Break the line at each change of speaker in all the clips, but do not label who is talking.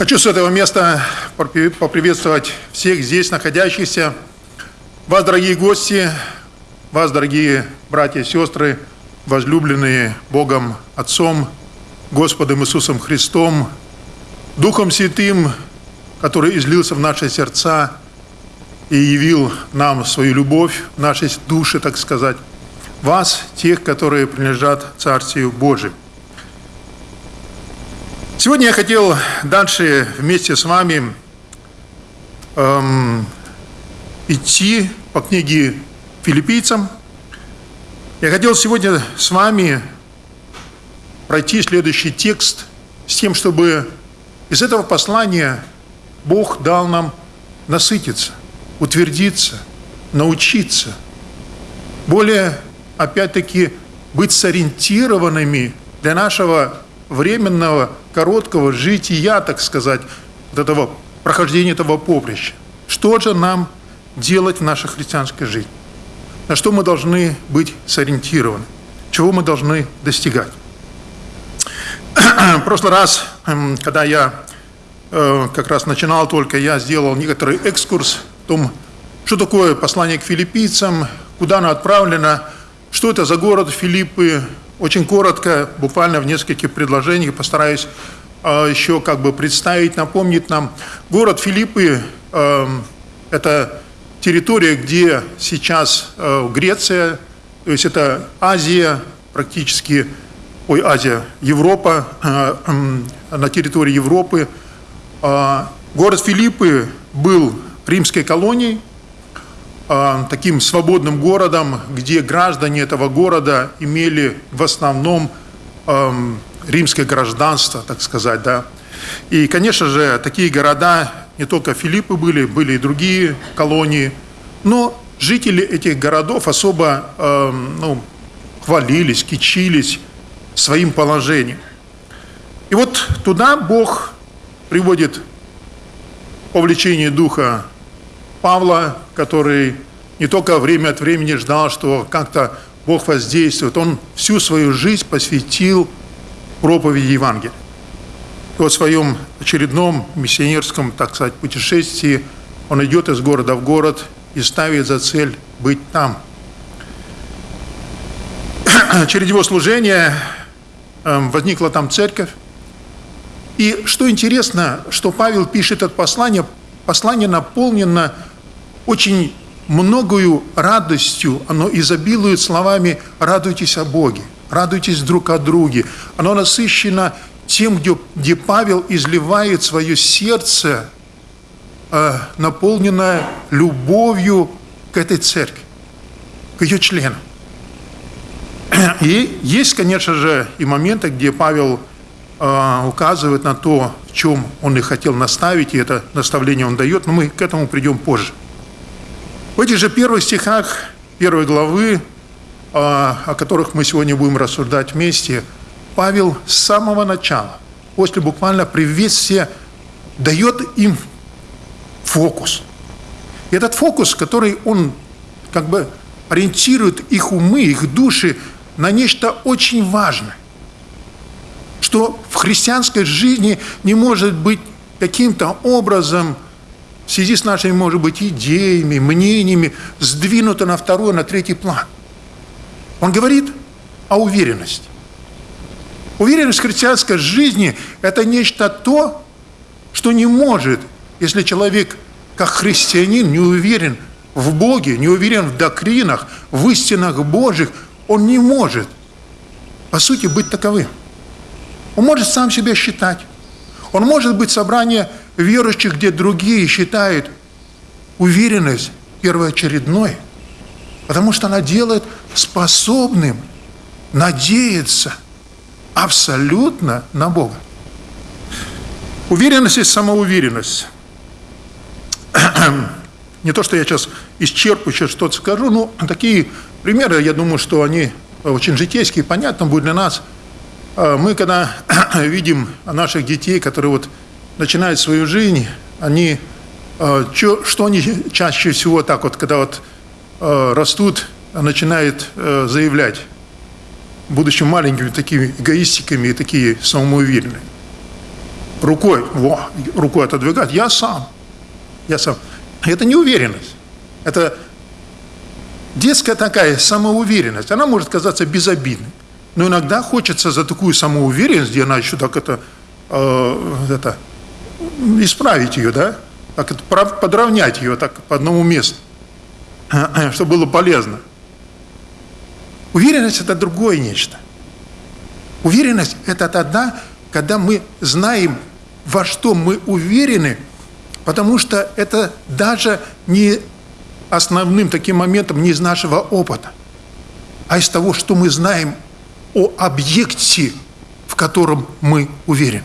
Хочу с этого места поприветствовать всех здесь находящихся, вас, дорогие гости, вас, дорогие братья и сестры, возлюбленные Богом Отцом, Господом Иисусом Христом, Духом Святым, который излился в наши сердца и явил нам свою любовь, в нашей душе, так сказать, вас, тех, которые принадлежат Царствию Божию. Сегодня я хотел дальше вместе с вами эм, идти по книге филиппийцам. Я хотел сегодня с вами пройти следующий текст с тем, чтобы из этого послания Бог дал нам насытиться, утвердиться, научиться, более, опять-таки, быть сориентированными для нашего временного, короткого жития, так сказать, вот этого прохождения этого поприща. Что же нам делать в нашей христианской жизни? На что мы должны быть сориентированы? Чего мы должны достигать? В прошлый раз, эм, когда я э, как раз начинал только, я сделал некоторый экскурс в том, что такое послание к филиппийцам, куда оно отправлено, что это за город Филиппы, очень коротко, буквально в нескольких предложениях постараюсь э, еще как бы представить, напомнить нам. Город Филиппы э, – это территория, где сейчас э, Греция, то есть это Азия, практически, ой, Азия, Европа, э, э, на территории Европы. Э, город Филиппы был римской колонией, а, таким свободным городом, где граждане этого города имели в основном римское гражданство, так сказать, да. И, конечно же, такие города, не только Филиппы были, были и другие колонии, но жители этих городов особо ну, хвалились, кичились своим положением. И вот туда Бог приводит по влечению Духа Павла, который не только время от времени ждал, что как-то Бог воздействует, он всю свою жизнь посвятил проповеди Евангелия. И вот в своем очередном миссионерском, так сказать, путешествии он идет из города в город и ставит за цель быть там. Через его служение эм, возникла там церковь. И что интересно, что Павел пишет это послание, послание наполнено очень многою радостью, оно изобилует словами «радуйтесь о Боге», «радуйтесь друг о друге». Оно насыщено тем, где, где Павел изливает свое сердце, э, наполненное любовью к этой церкви, к ее членам. И есть, конечно же, и моменты, где Павел э, указывает на то, в чем он и хотел наставить, и это наставление он дает, но мы к этому придем позже. В этих же первых стихах первой главы, а, о которых мы сегодня будем рассуждать вместе, Павел с самого начала, после буквально приветствия, дает им фокус. И этот фокус, который он как бы ориентирует их умы, их души на нечто очень важное, что в христианской жизни не может быть каким-то образом – в связи с нашими, может быть, идеями, мнениями, сдвинуто на второй, на третий план. Он говорит о уверенности. Уверенность в христианской жизни – это нечто то, что не может, если человек, как христианин, не уверен в Боге, не уверен в доктринах, в истинах Божьих, он не может, по сути, быть таковым. Он может сам себя считать. Он может быть собрание верующих, где другие считают уверенность первоочередной, потому что она делает способным надеяться абсолютно на Бога. Уверенность и самоуверенность. Не то, что я сейчас исчерпывающе что-то скажу, но такие примеры, я думаю, что они очень житейские, понятно будет для нас. А мы, когда видим наших детей, которые вот начинают свою жизнь, они, э, что они чаще всего так вот, когда вот э, растут, начинают э, заявлять, будучи маленькими такими эгоистиками и такие самоуверенные. рукой, во, рукой отодвигать, я сам, я сам. Это не уверенность, это детская такая самоуверенность, она может казаться безобидной. Но иногда хочется за такую самоуверенность, где она еще так это, э, это исправить ее, да, так это, подровнять ее так по одному месту, чтобы было полезно. Уверенность – это другое нечто. Уверенность – это тогда, когда мы знаем, во что мы уверены, потому что это даже не основным таким моментом не из нашего опыта, а из того, что мы знаем о объекте, в котором мы уверены.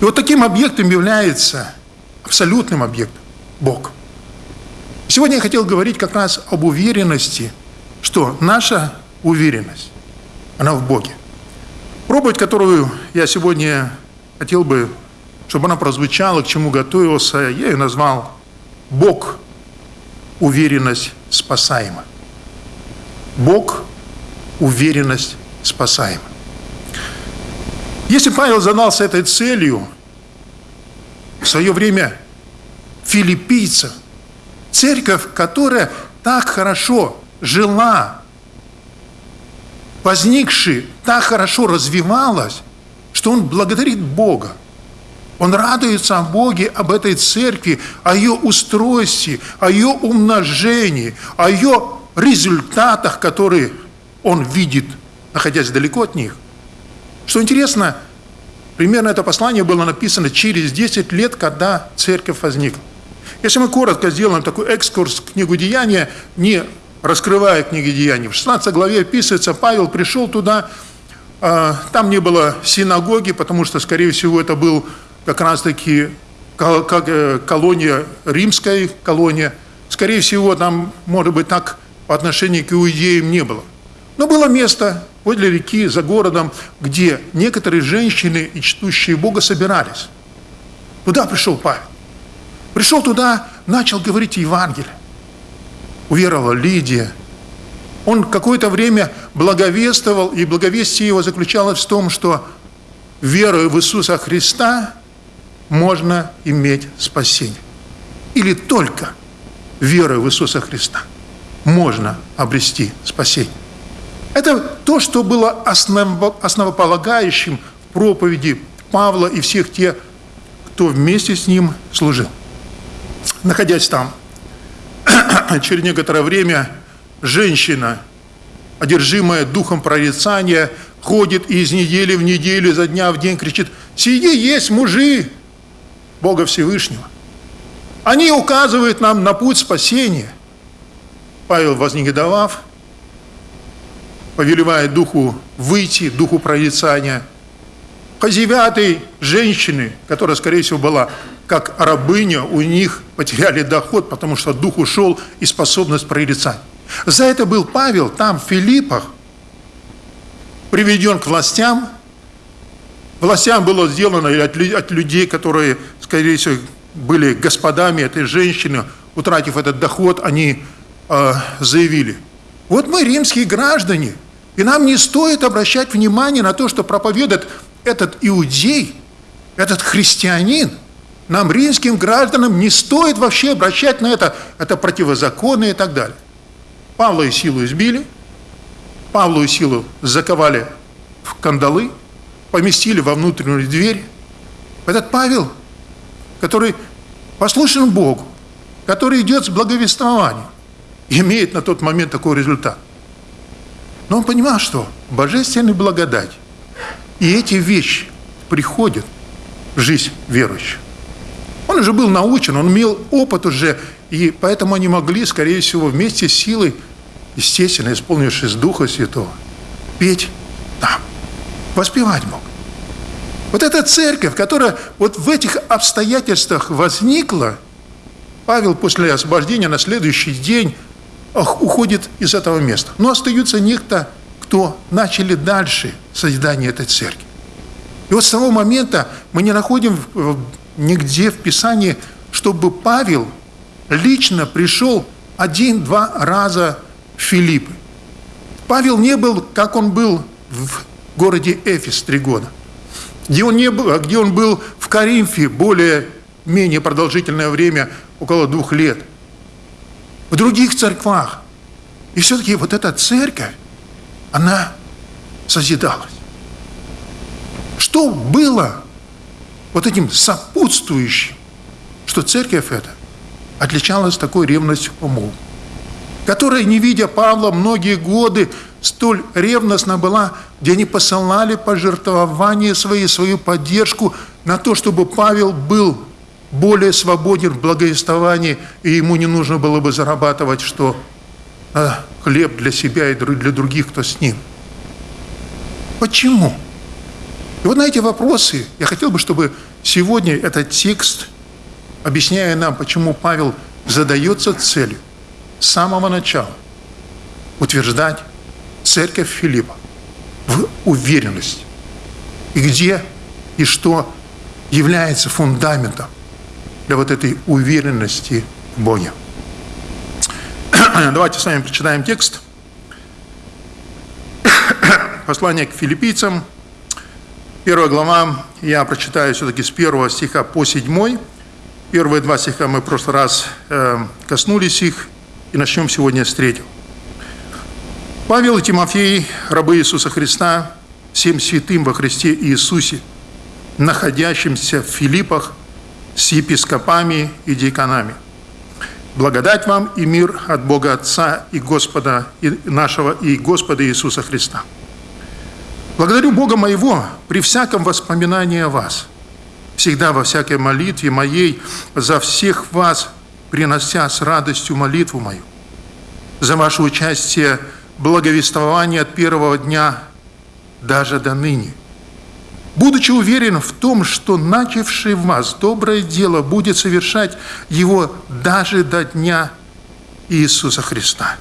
И вот таким объектом является абсолютным объектом Бог. Сегодня я хотел говорить как раз об уверенности, что наша уверенность, она в Боге. Проповедь, которую я сегодня хотел бы, чтобы она прозвучала, к чему готовился, я ее назвал «Бог – уверенность спасаема». Бог уверенность спасаема. Если Павел задался этой целью в свое время филиппийцев, церковь, которая так хорошо жила, возникшая, так хорошо развивалась, что он благодарит Бога. Он радуется о Боге, об этой церкви, о ее устройстве, о ее умножении, о ее результатах, которые он видит, находясь далеко от них. Что интересно, примерно это послание было написано через 10 лет, когда церковь возникла. Если мы коротко сделаем такой экскурс в книгу Деяния, не раскрывая книги Деяний, в 16 главе описывается, Павел пришел туда, а, там не было синагоги, потому что, скорее всего, это был как раз-таки э, колония, римская колония. Скорее всего, там, может быть, так по отношению к иудеям не было. Но было место возле реки, за городом, где некоторые женщины и чтущие Бога собирались. Туда пришел Павел. Пришел туда, начал говорить Евангелие. Уверовала Лидия. Он какое-то время благовествовал, и благовестие его заключалось в том, что верою в Иисуса Христа можно иметь спасение. Или только верою в Иисуса Христа можно обрести спасение. Это то, что было основополагающим в проповеди Павла и всех тех, кто вместе с ним служил. Находясь там, через некоторое время женщина, одержимая духом прорицания, ходит из недели в неделю, за дня в день кричит, «Сиди, есть мужи Бога Всевышнего». Они указывают нам на путь спасения. Павел, вознегодовав, повелевает духу выйти, духу прорицания. Хозяевятой женщины, которая, скорее всего, была как рабыня, у них потеряли доход, потому что дух ушел и способность прорицать. За это был Павел там, в Филиппах, приведен к властям. Властям было сделано от людей, которые, скорее всего, были господами этой женщины, утратив этот доход, они э, заявили, вот мы римские граждане – и нам не стоит обращать внимание на то, что проповедует этот иудей, этот христианин. Нам, римским гражданам, не стоит вообще обращать на это, это противозаконно и так далее. Павла и Силу избили, Павлу и Силу заковали в кандалы, поместили во внутреннюю дверь. Этот Павел, который послушен Богу, который идет с благовествованием, имеет на тот момент такой результат – но он понимал, что божественная благодать и эти вещи приходят в жизнь верующих. Он уже был научен, он имел опыт уже, и поэтому они могли, скорее всего, вместе с силой, естественно, исполнившись Духа Святого, петь там, воспевать мог. Вот эта церковь, которая вот в этих обстоятельствах возникла, Павел после освобождения на следующий день уходит из этого места. Но остаются некто, кто начали дальше созидание этой церкви. И вот с того момента мы не находим нигде в Писании, чтобы Павел лично пришел один-два раза в Филиппы. Павел не был, как он был в городе Эфес три года. где он, не был, где он был в Каримфе более-менее продолжительное время, около двух лет, в других церквах. И все-таки вот эта церковь, она созидалась. Что было вот этим сопутствующим, что церковь эта отличалась такой ревностью умов, которая, не видя Павла многие годы, столь ревностно была, где они посылали пожертвования свои, свою поддержку на то, чтобы Павел был более свободен в благовествовании, и ему не нужно было бы зарабатывать, что а, хлеб для себя и для других, кто с ним. Почему? И вот на эти вопросы я хотел бы, чтобы сегодня этот текст, объясняя нам, почему Павел задается целью с самого начала утверждать церковь Филиппа в уверенности. И где и что является фундаментом для вот этой уверенности в Боге. Давайте с вами прочитаем текст. Послание к филиппийцам, первая глава, я прочитаю все-таки с первого стиха по седьмой. Первые два стиха мы в прошлый раз э, коснулись их, и начнем сегодня с третьего. Павел и Тимофей, рабы Иисуса Христа, всем святым во Христе Иисусе, находящимся в Филиппах с епископами и диаконами. Благодать вам и мир от Бога Отца и Господа и нашего и Господа Иисуса Христа. Благодарю Бога моего при всяком воспоминании о вас, всегда во всякой молитве моей за всех вас, принося с радостью молитву мою, за ваше участие благовествования от первого дня даже до ныне. Будучи уверен в том, что начавший в вас доброе дело будет совершать его даже до дня Иисуса Христа.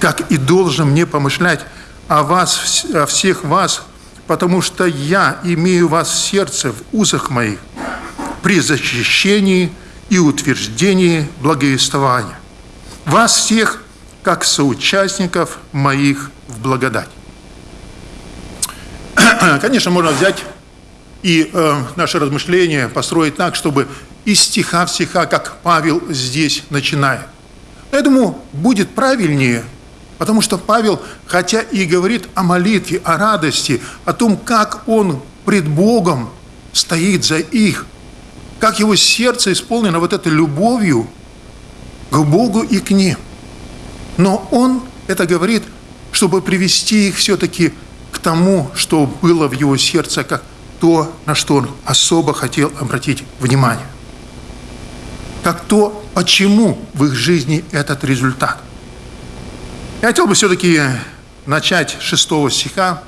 Как и должен мне помышлять о вас, о всех вас, потому что я имею вас в сердце, в узах моих, при защищении и утверждении благовествования. Вас всех как соучастников моих в благодать. Конечно, можно взять и э, наше размышление построить так, чтобы из стиха в стиха, как Павел здесь начинает. Думаю, будет правильнее, потому что Павел, хотя и говорит о молитве, о радости, о том, как он пред Богом стоит за их, как его сердце исполнено вот этой любовью к Богу и к ним. Но он это говорит, чтобы привести их все-таки к тому, что было в его сердце, как то, на что он особо хотел обратить внимание. Как то, почему в их жизни этот результат. Я хотел бы все-таки начать с шестого стиха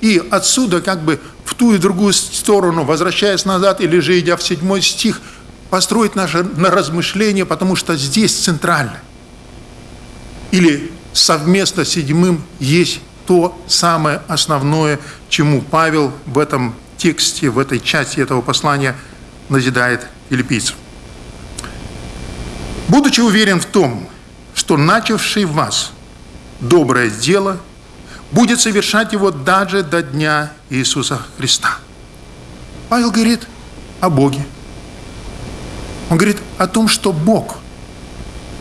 и отсюда как бы в ту и другую сторону, возвращаясь назад или же идя в седьмой стих, построить наше на размышление, потому что здесь центрально или совместно с седьмым есть то самое основное, чему Павел в этом тексте, в этой части этого послания назидает филиппийцам. Будучи уверен в том, что начавший в вас доброе дело будет совершать его даже до дня Иисуса Христа. Павел говорит о Боге. Он говорит о том, что Бог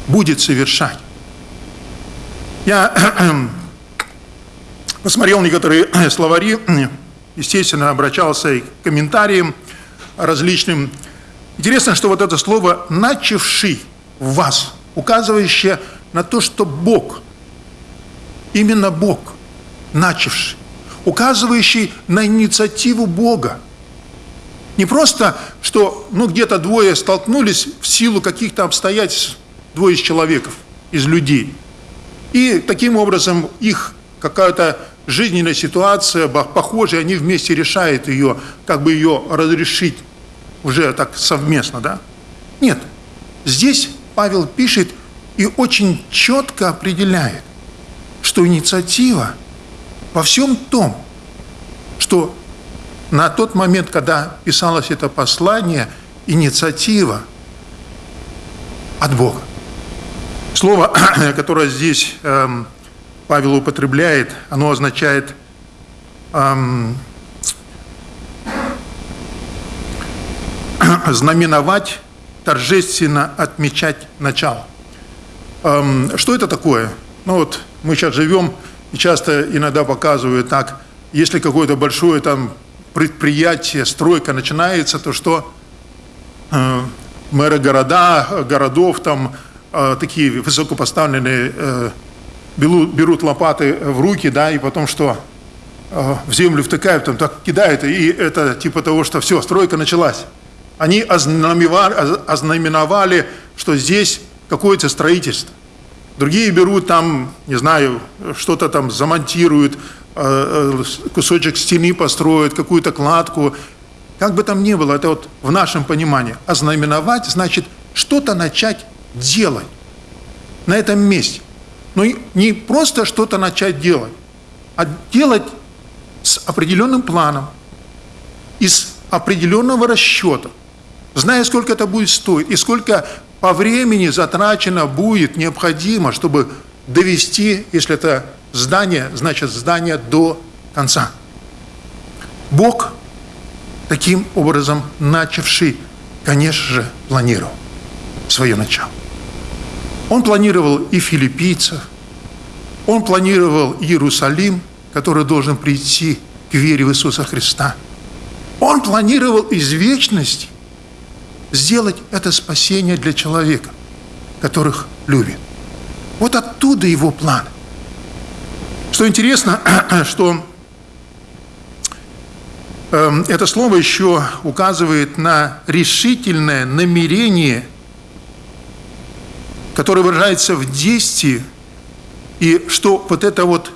будет совершать я посмотрел некоторые словари, естественно, обращался и к комментариям различным. Интересно, что вот это слово «начавший в вас», указывающее на то, что Бог, именно Бог, начавший, указывающий на инициативу Бога. Не просто, что ну, где-то двое столкнулись в силу каких-то обстоятельств, двое из человеков, из людей – и таким образом их какая-то жизненная ситуация похожая, они вместе решают ее, как бы ее разрешить уже так совместно, да? Нет, здесь Павел пишет и очень четко определяет, что инициатива во всем том, что на тот момент, когда писалось это послание, инициатива от Бога. Слово, которое здесь эм, Павел употребляет, оно означает эм, знаменовать, торжественно отмечать начало. Эм, что это такое? Ну вот мы сейчас живем, и часто иногда показывают так, если какое-то большое там предприятие, стройка начинается, то что э, мэры города, городов, там э, такие высокопоставленные э, берут, лопаты в руки, да, и потом что? Э, в землю втыкают, там так кидают, и это типа того, что все, стройка началась. Они ознаменовали, ознаменовали что здесь какое-то строительство. Другие берут там, не знаю, что-то там замонтируют, э, э, кусочек стены построят, какую-то кладку. Как бы там ни было, это вот в нашем понимании. Ознаменовать значит что-то начать делать на этом месте. Но не просто что-то начать делать, а делать с определенным планом, из определенного расчета, зная, сколько это будет стоить, и сколько по времени затрачено будет необходимо, чтобы довести, если это здание, значит здание до конца. Бог, таким образом начавший, конечно же, планировал свое начало. Он планировал и филиппийцев, он планировал Иерусалим, который должен прийти к вере в Иисуса Христа. Он планировал из вечности сделать это спасение для человека, которых любит. Вот оттуда его план. Что интересно, что э, это слово еще указывает на решительное намерение, которое выражается в действии, и что вот это вот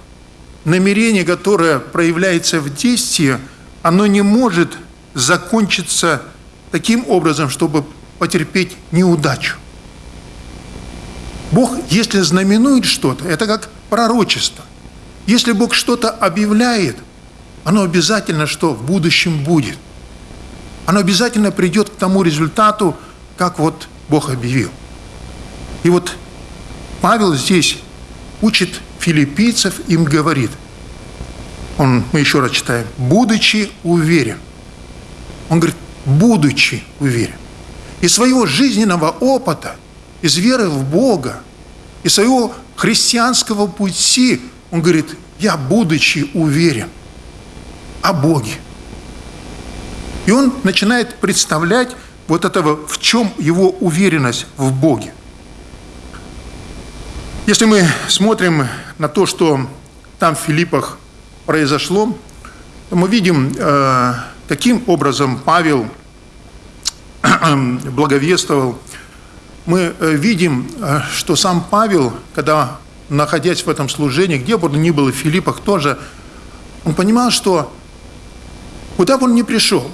намерение, которое проявляется в действии, оно не может закончиться таким образом, чтобы потерпеть неудачу. Бог, если знаменует что-то, это как пророчество. Если Бог что-то объявляет, оно обязательно что в будущем будет. Оно обязательно придет к тому результату, как вот Бог объявил. И вот Павел здесь учит филиппийцев, им говорит, он, мы еще раз читаем, будучи уверен. Он говорит, будучи уверен. Из своего жизненного опыта, из веры в Бога, из своего христианского пути, он говорит, я будучи уверен о Боге. И он начинает представлять вот этого, в чем его уверенность в Боге. Если мы смотрим на то, что там в Филиппах произошло, то мы видим, э, каким образом Павел благовествовал. Мы э, видим, э, что сам Павел, когда находясь в этом служении, где бы он ни был, в Филиппах тоже, он понимал, что куда бы он ни пришел,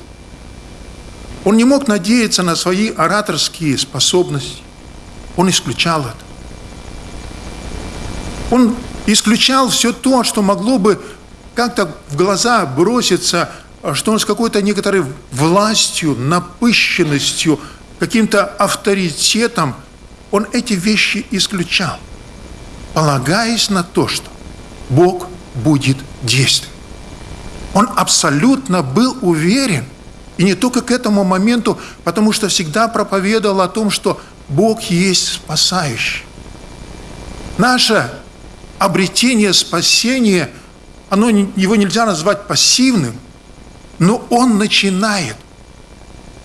он не мог надеяться на свои ораторские способности. Он исключал это. Он исключал все то, что могло бы как-то в глаза броситься, что он с какой-то некоторой властью, напыщенностью, каким-то авторитетом, он эти вещи исключал, полагаясь на то, что Бог будет действовать. Он абсолютно был уверен, и не только к этому моменту, потому что всегда проповедовал о том, что Бог есть спасающий. Наша обретение спасения, оно, его нельзя назвать пассивным, но он начинает.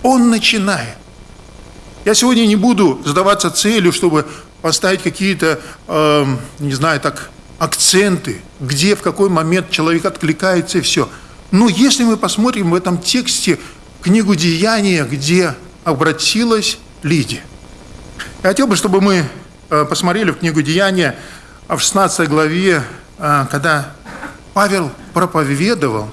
Он начинает. Я сегодня не буду задаваться целью, чтобы поставить какие-то, э, не знаю, так, акценты, где, в какой момент человек откликается и все. Но если мы посмотрим в этом тексте книгу «Деяния», где обратилась Лидия. Я хотел бы, чтобы мы э, посмотрели в книгу «Деяния», а в 16 главе, а, когда Павел проповедовал,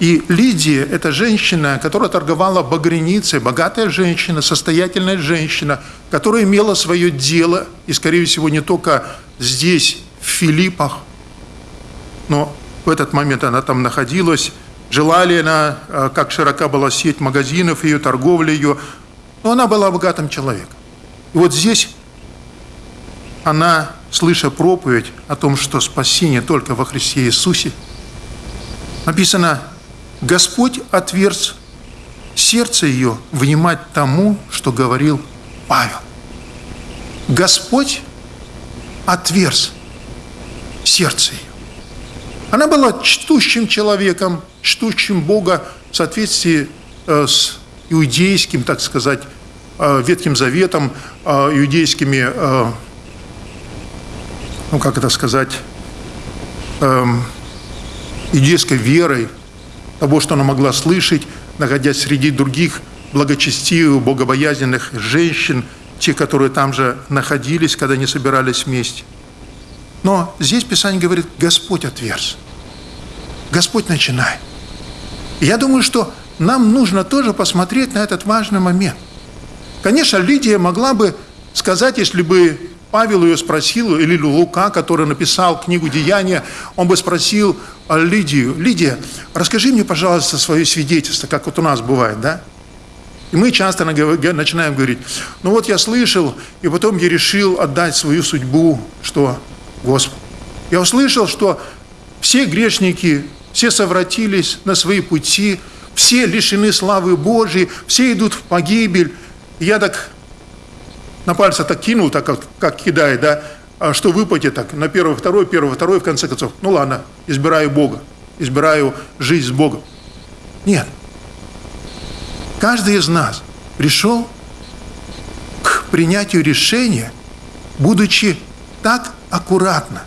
и Лидия – это женщина, которая торговала багряницей, богатая женщина, состоятельная женщина, которая имела свое дело, и, скорее всего, не только здесь, в Филиппах, но в этот момент она там находилась, жила ли она, а, как широка была сеть магазинов, ее торговля ее, но она была богатым человеком. И вот здесь она, слыша проповедь о том, что спасение только во Христе Иисусе, написано, Господь отверз сердце ее внимать тому, что говорил Павел. Господь отверз сердце ее. Она была чтущим человеком, чтущим Бога в соответствии э, с иудейским, так сказать, э, Ветхим Заветом, э, иудейскими, ну как это сказать, э, иудейской верой, того, что она могла слышать, находясь среди других благочестивых, богобоязненных женщин, те, которые там же находились, когда они собирались вместе. Но здесь Писание говорит, Господь отверз. Господь начинает. И я думаю, что нам нужно тоже посмотреть на этот важный момент. Конечно, Лидия могла бы сказать, если бы Павел ее спросил, или Лука, который написал книгу «Деяния», он бы спросил Лидию, «Лидия, расскажи мне, пожалуйста, свое свидетельство, как вот у нас бывает, да?» И мы часто начинаем говорить, ну вот я слышал, и потом я решил отдать свою судьбу, что Господу. Я услышал, что все грешники, все совратились на свои пути, все лишены славы Божьей, все идут в погибель. И я так на пальце так кинул, так как, как кидает, да, а что выпадет так, на первый, второй, первый, второй, в конце концов. Ну ладно, избираю Бога, избираю жизнь с Богом. Нет. Каждый из нас пришел к принятию решения, будучи так аккуратно,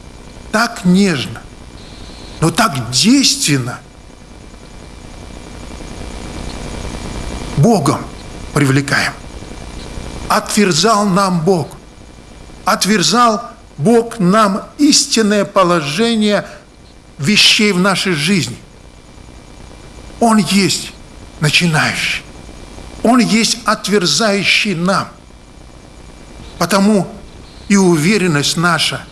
так нежно, но так действенно Богом привлекаем отверзал нам Бог. Отверзал Бог нам истинное положение вещей в нашей жизни. Он есть начинающий. Он есть отверзающий нам. Потому и уверенность наша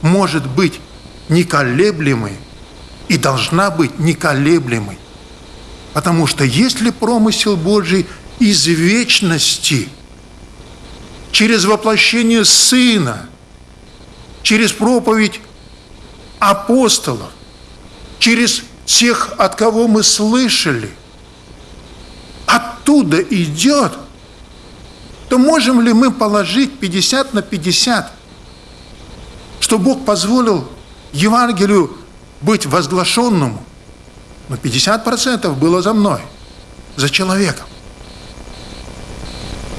может быть неколеблемой и должна быть неколеблемой. Потому что если промысел Божий из вечности – через воплощение Сына, через проповедь апостолов, через тех, от кого мы слышали, оттуда идет, то можем ли мы положить 50 на 50, что Бог позволил Евангелию быть возглашенному? Но 50% было за мной, за человеком.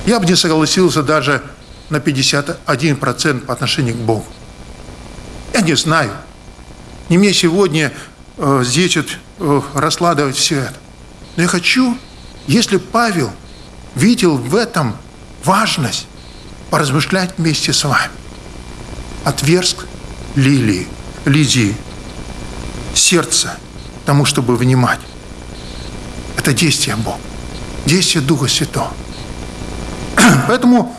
Я бы не согласился даже на 51% по отношению к Богу. Я не знаю. Не мне сегодня э, здесь вот, э, раскладывать все это. Но я хочу, если Павел видел в этом важность, поразмышлять вместе с вами. Отверск лилии, Лидии, сердце тому, чтобы внимать. Это действие Бога, действие Духа Святого. Поэтому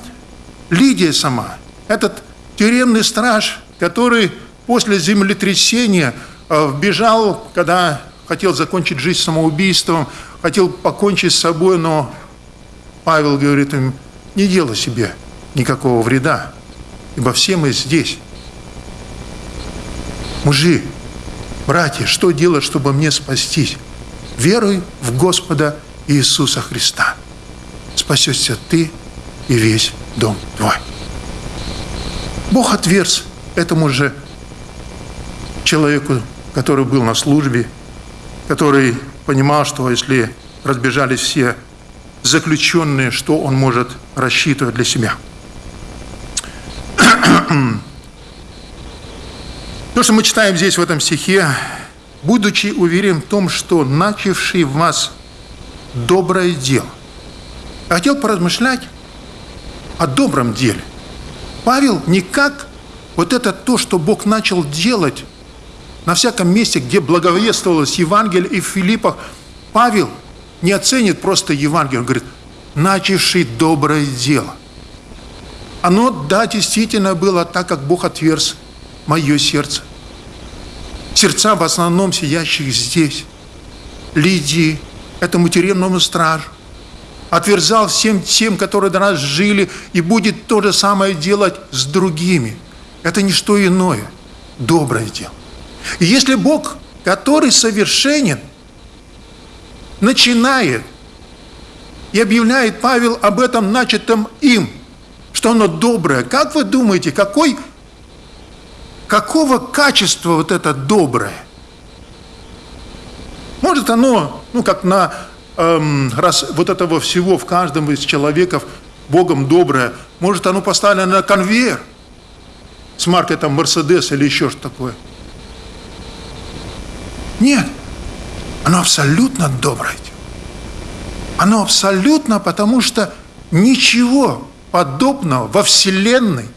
Лидия сама, этот тюремный страж, который после землетрясения э, вбежал, когда хотел закончить жизнь самоубийством, хотел покончить с собой, но Павел говорит им, не делай себе никакого вреда, ибо все мы здесь. Мужи, братья, что делать, чтобы мне спастись? Веруй в Господа Иисуса Христа. Спасешься ты и весь дом твой. Бог отверз этому же человеку, который был на службе, который понимал, что если разбежались все заключенные, что он может рассчитывать для себя. То, что мы читаем здесь в этом стихе, будучи уверен в том, что начавший в вас доброе дело. Хотел поразмышлять о добром деле. Павел никак вот это то, что Бог начал делать на всяком месте, где благовествовалось Евангелие и в Филиппах, Павел не оценит просто Евангелие, он говорит, начавший доброе дело. Оно, да, действительно было так, как Бог отверз мое сердце. Сердца в основном сидящих здесь. Лидии, этому тюремному стражу, отверзал всем тем, которые до нас жили, и будет то же самое делать с другими. Это не что иное, доброе дело. И если Бог, который совершенен, начинает И объявляет Павел об этом начатом им, что оно доброе. Как вы думаете, какой, какого качества вот это доброе? Может оно, ну как на эм, раз вот этого всего в каждом из человеков Богом доброе, может оно поставлено на конвейер с маркой там Мерседес или еще что такое. Нет, оно абсолютно доброе. Оно абсолютно, потому что ничего подобного во Вселенной,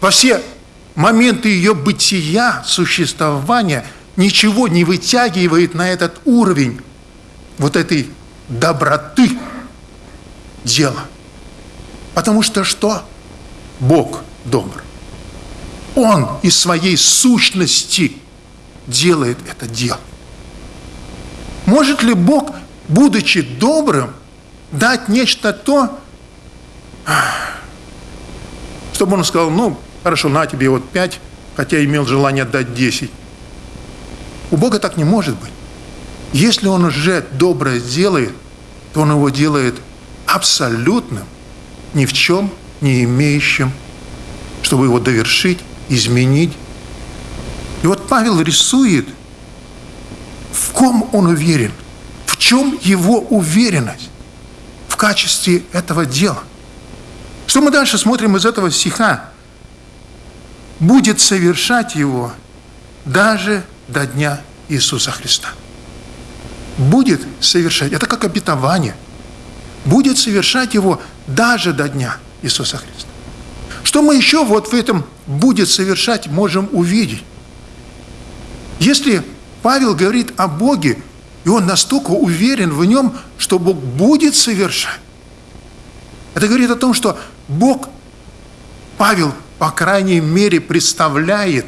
во все моменты ее бытия, существования, ничего не вытягивает на этот уровень вот этой доброты дела. Потому что что? Бог добр. Он из своей сущности делает это дело. Может ли Бог, будучи добрым, дать нечто то, чтобы он сказал, ну, хорошо, на тебе вот пять, хотя имел желание дать десять. У Бога так не может быть. Если Он уже доброе делает, то Он его делает абсолютным, ни в чем не имеющим, чтобы его довершить, изменить. И вот Павел рисует, в ком он уверен, в чем его уверенность в качестве этого дела. Что мы дальше смотрим из этого стиха? Будет совершать его даже до дня Иисуса Христа. Будет совершать. Это как обетование. Будет совершать его даже до дня Иисуса Христа. Что мы еще вот в этом будет совершать можем увидеть? Если Павел говорит о Боге, и он настолько уверен в нем, что Бог будет совершать, это говорит о том, что Бог, Павел, по крайней мере, представляет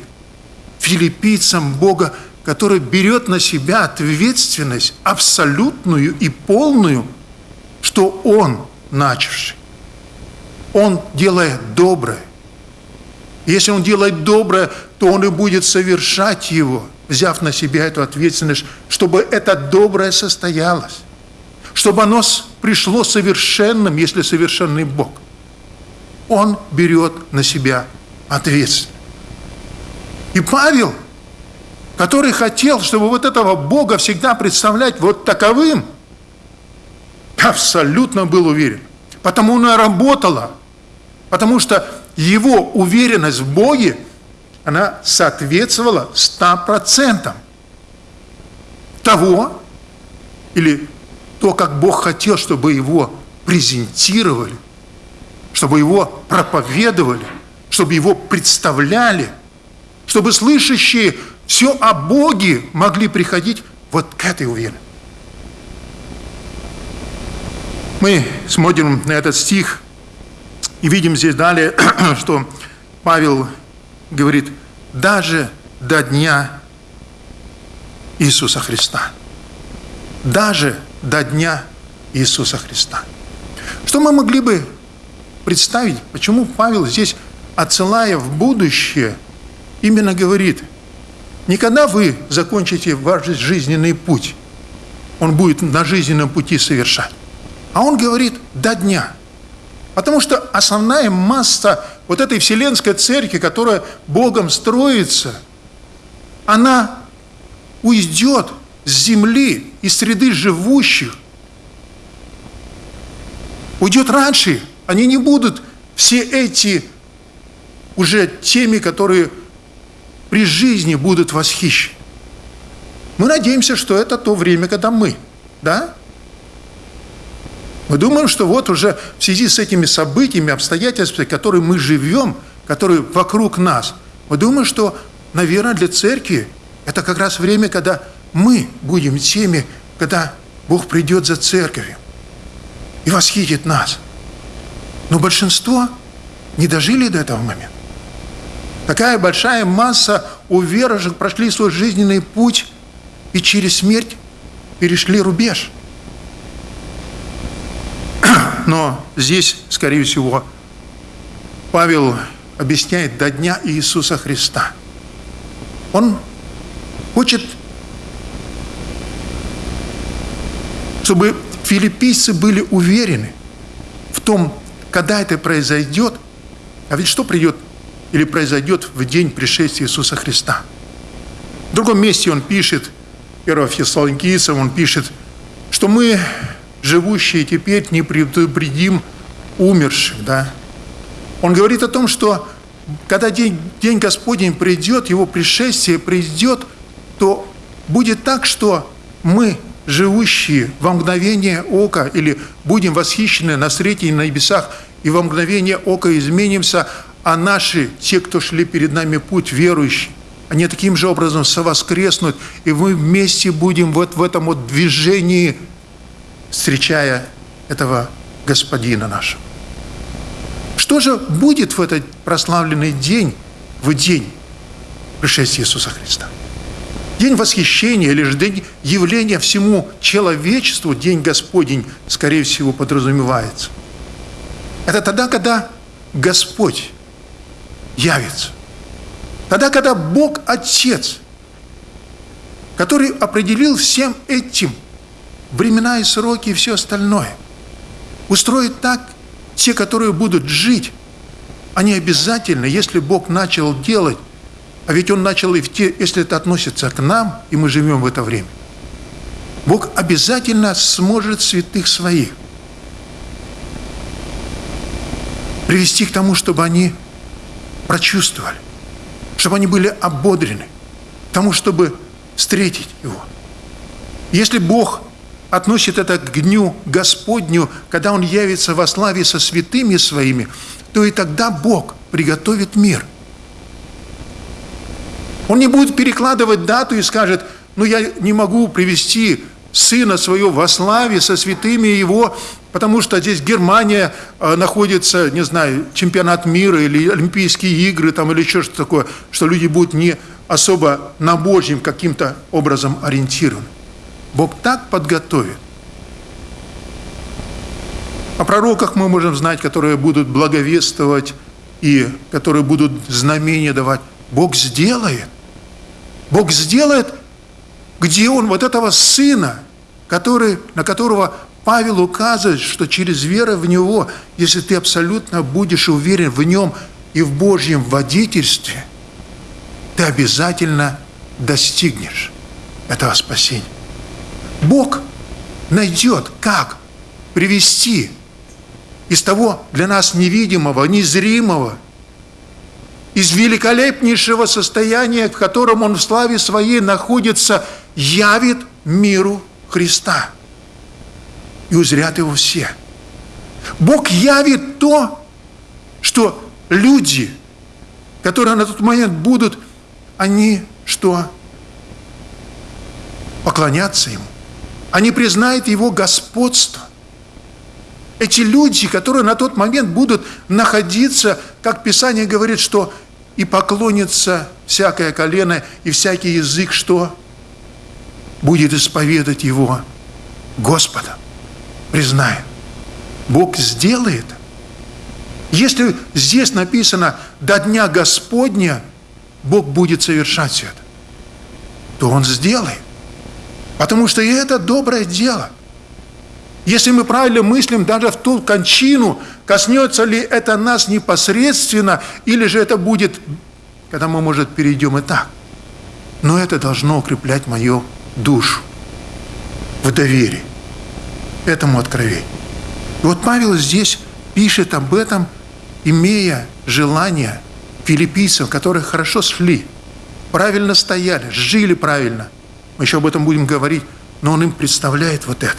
филиппийцам Бога, который берет на себя ответственность абсолютную и полную, что Он начавший. Он делает доброе. Если Он делает доброе, то Он и будет совершать его, взяв на себя эту ответственность, чтобы это доброе состоялось, чтобы оно пришло совершенным, если совершенный Бог. Он берет на себя ответственность. И Павел, который хотел, чтобы вот этого Бога всегда представлять вот таковым, абсолютно был уверен. Потому она работала, потому что его уверенность в Боге, она соответствовала 100% того, или то, как Бог хотел, чтобы его презентировали, чтобы его проповедовали, чтобы его представляли, чтобы слышащие все о Боге могли приходить вот к этой уверенности. Мы смотрим на этот стих и видим здесь далее, что Павел говорит, даже до дня Иисуса Христа. Даже до дня Иисуса Христа. Что мы могли бы представить, почему Павел здесь, отсылая в будущее, именно говорит, никогда вы закончите ваш жизненный путь, он будет на жизненном пути совершать. А он говорит до дня. Потому что основная масса вот этой вселенской церкви, которая Богом строится, она уйдет с земли, из среды живущих. Уйдет раньше. Они не будут все эти уже теми, которые при жизни будут восхищены. Мы надеемся, что это то время, когда мы, да, мы думаем, что вот уже в связи с этими событиями, обстоятельствами, которые мы живем, которые вокруг нас, мы думаем, что, наверное, для церкви это как раз время, когда мы будем теми, когда Бог придет за церковью и восхитит нас. Но большинство не дожили до этого момента. Такая большая масса уверовавших прошли свой жизненный путь и через смерть перешли рубеж – но здесь, скорее всего, Павел объясняет до дня Иисуса Христа. Он хочет, чтобы филиппийцы были уверены в том, когда это произойдет, а ведь что придет или произойдет в день пришествия Иисуса Христа. В другом месте он пишет, 1 Фессалоникийцам, он пишет, что мы, живущие теперь, не предупредим умерших. Да? Он говорит о том, что когда день, день Господень придет, его пришествие придет, то будет так, что мы, живущие во мгновение ока, или будем восхищены на среде на небесах, и во мгновение ока изменимся, а наши, те, кто шли перед нами путь, верующие, они таким же образом совоскреснут, и мы вместе будем вот в этом вот движении, встречая этого Господина нашего. Что же будет в этот прославленный день, в день пришествия Иисуса Христа? День восхищения или же день явления всему человечеству, день Господень, скорее всего, подразумевается. Это тогда, когда Господь явится. Тогда, когда Бог Отец, который определил всем этим времена и сроки и все остальное, устроит так, те, которые будут жить, они обязательно, если Бог начал делать, а ведь Он начал и в те, если это относится к нам, и мы живем в это время, Бог обязательно сможет святых своих привести к тому, чтобы они прочувствовали, чтобы они были ободрены, к тому, чтобы встретить Его. Если Бог относит это к дню Господню, когда Он явится во славе со святыми своими, то и тогда Бог приготовит мир. Он не будет перекладывать дату и скажет, ну я не могу привести Сына Своего во славе со святыми Его, потому что здесь Германия э, находится, не знаю, чемпионат мира или Олимпийские игры там, или еще что-то такое, что люди будут не особо на Божьем каким-то образом ориентированы. Бог так подготовит. О пророках мы можем знать, которые будут благовествовать и которые будут знамения давать. Бог сделает. Бог сделает, где Он вот этого сына, который, на которого Павел указывает, что через веру в Него, если ты абсолютно будешь уверен в Нем и в Божьем водительстве, ты обязательно достигнешь этого спасения. Бог найдет, как привести из того для нас невидимого, незримого, из великолепнейшего состояния, в котором Он в славе Своей находится, явит миру Христа. И узрят Его все. Бог явит то, что люди, которые на тот момент будут, они что? Поклоняться Ему. Они признают Его господство. Эти люди, которые на тот момент будут находиться, как Писание говорит, что и поклонится всякое колено и всякий язык, что будет исповедать Его Господа, признает. Бог сделает. Если здесь написано «до дня Господня», Бог будет совершать это, то Он сделает. Потому что и это доброе дело. Если мы правильно мыслим даже в ту кончину, коснется ли это нас непосредственно, или же это будет, когда мы, может, перейдем и так. Но это должно укреплять мою душу в доверии этому откровению. И вот Павел здесь пишет об этом, имея желание филиппийцев, которые хорошо шли, правильно стояли, жили правильно – мы еще об этом будем говорить, но он им представляет вот это.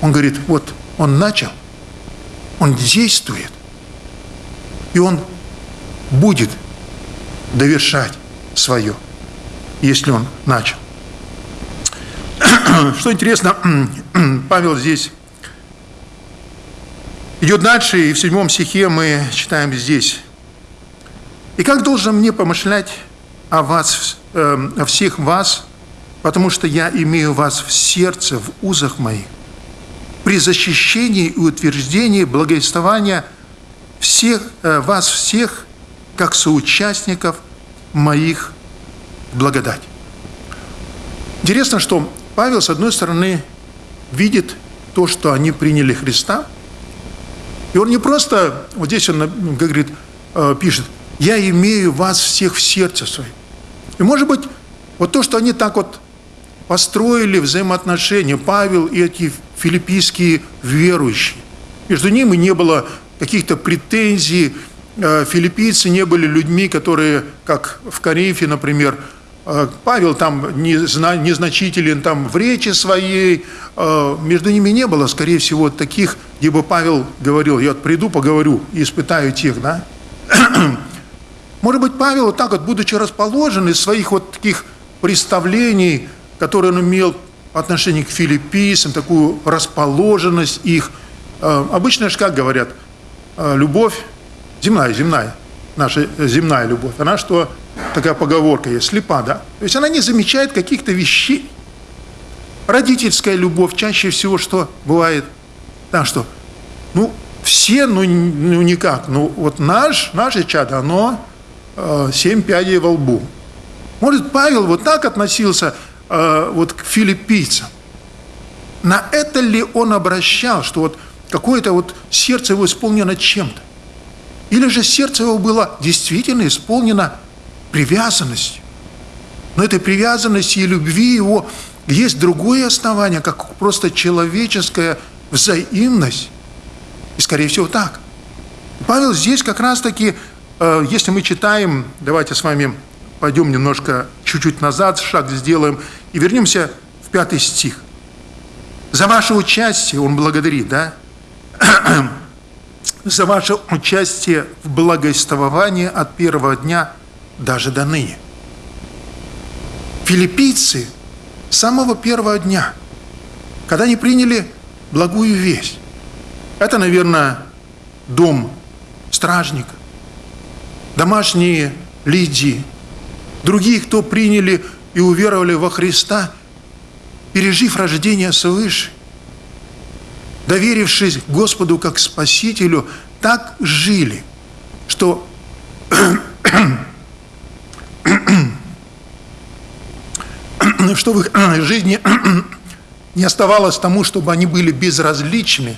Он говорит, вот он начал, он действует, и он будет довершать свое, если он начал. Что интересно, Павел здесь идет дальше, и в седьмом стихе мы читаем здесь. «И как должен мне помышлять о вас, э, о всех вас, потому что я имею вас в сердце, в узах моих, при защищении и утверждении благовествования всех, э, вас всех, как соучастников моих благодати. Интересно, что Павел, с одной стороны, видит то, что они приняли Христа. И он не просто, вот здесь он говорит, э, пишет, «Я имею вас всех в сердце своем». И может быть, вот то, что они так вот построили взаимоотношения, Павел и эти филиппийские верующие, между ними не было каких-то претензий, э, филиппийцы не были людьми, которые, как в Коринфе, например, Павел там незначителен там в речи своей, э, между ними не было, скорее всего, таких, где бы Павел говорил, я приду, поговорю и испытаю тех, да? Может быть, Павел вот так вот, будучи расположен из своих вот таких представлений, которые он имел по отношению к филиппийцам, такую расположенность их. Э, обычно же как говорят, э, любовь земная, земная, наша земная любовь, она что, такая поговорка есть, слепа, да? То есть она не замечает каких-то вещей. Родительская любовь чаще всего что бывает? Да, что, ну, все, ну, ну никак, ну, вот наш, наше чадо, оно э, семь пядей во лбу. Может, Павел вот так относился э, вот к филиппийцам. На это ли он обращал, что вот какое-то вот сердце его исполнено чем-то? Или же сердце его было действительно исполнено привязанностью? Но этой привязанности и любви его есть другое основание, как просто человеческая взаимность. И, скорее всего, так. Павел здесь как раз-таки, э, если мы читаем, давайте с вами пойдем немножко чуть-чуть назад, шаг сделаем, и вернемся в пятый стих. За ваше участие, он благодарит, да? За ваше участие в благовествовании от первого дня даже до ныне. Филиппийцы с самого первого дня, когда они приняли благую весть, это, наверное, дом стражника, домашние Лидии, другие, кто приняли и уверовали во Христа, пережив рождение свыше, доверившись Господу как Спасителю, так жили, что что в их жизни не оставалось тому, чтобы они были безразличны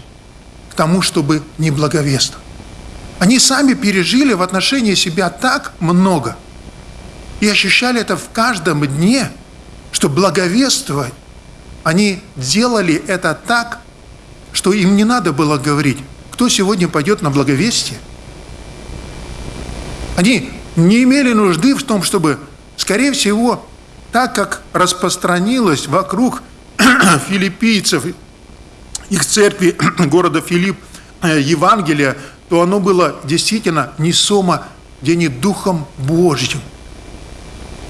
к тому, чтобы не благовествовать. Они сами пережили в отношении себя так много – и ощущали это в каждом дне, что благовествовать, они делали это так, что им не надо было говорить, кто сегодня пойдет на благовестие. Они не имели нужды в том, чтобы, скорее всего, так как распространилось вокруг филиппийцев, их церкви города Филипп, э, Евангелия, то оно было действительно несомо где не Духом Божьим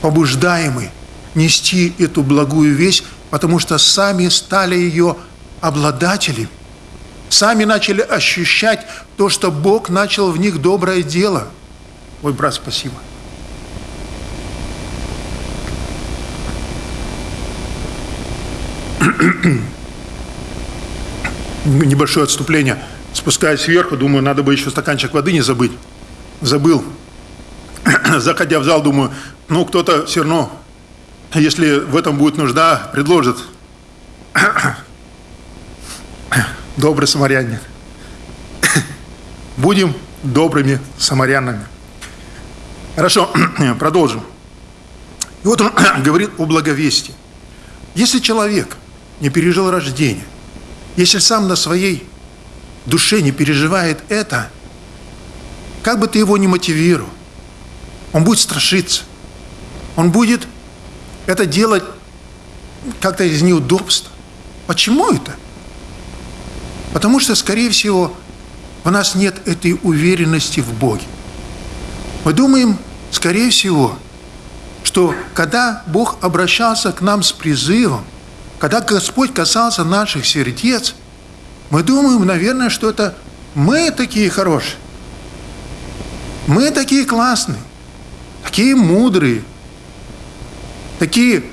побуждаемы нести эту благую весть, потому что сами стали ее обладателями, сами начали ощущать то, что Бог начал в них доброе дело. Мой брат, спасибо. Небольшое отступление. Спускаясь сверху, думаю, надо бы еще стаканчик воды не забыть. Забыл. Заходя в зал, думаю, ну, кто-то все равно, если в этом будет нужда, предложит. Добрый самарянин. Будем добрыми самарянами. Хорошо, продолжим. И вот он говорит о благовестии. Если человек не пережил рождение, если сам на своей душе не переживает это, как бы ты его ни мотивировал, он будет страшиться – он будет это делать как-то из неудобства. Почему это? Потому что, скорее всего, у нас нет этой уверенности в Боге. Мы думаем, скорее всего, что когда Бог обращался к нам с призывом, когда Господь касался наших сердец, мы думаем, наверное, что это мы такие хорошие, мы такие классные, такие мудрые, такие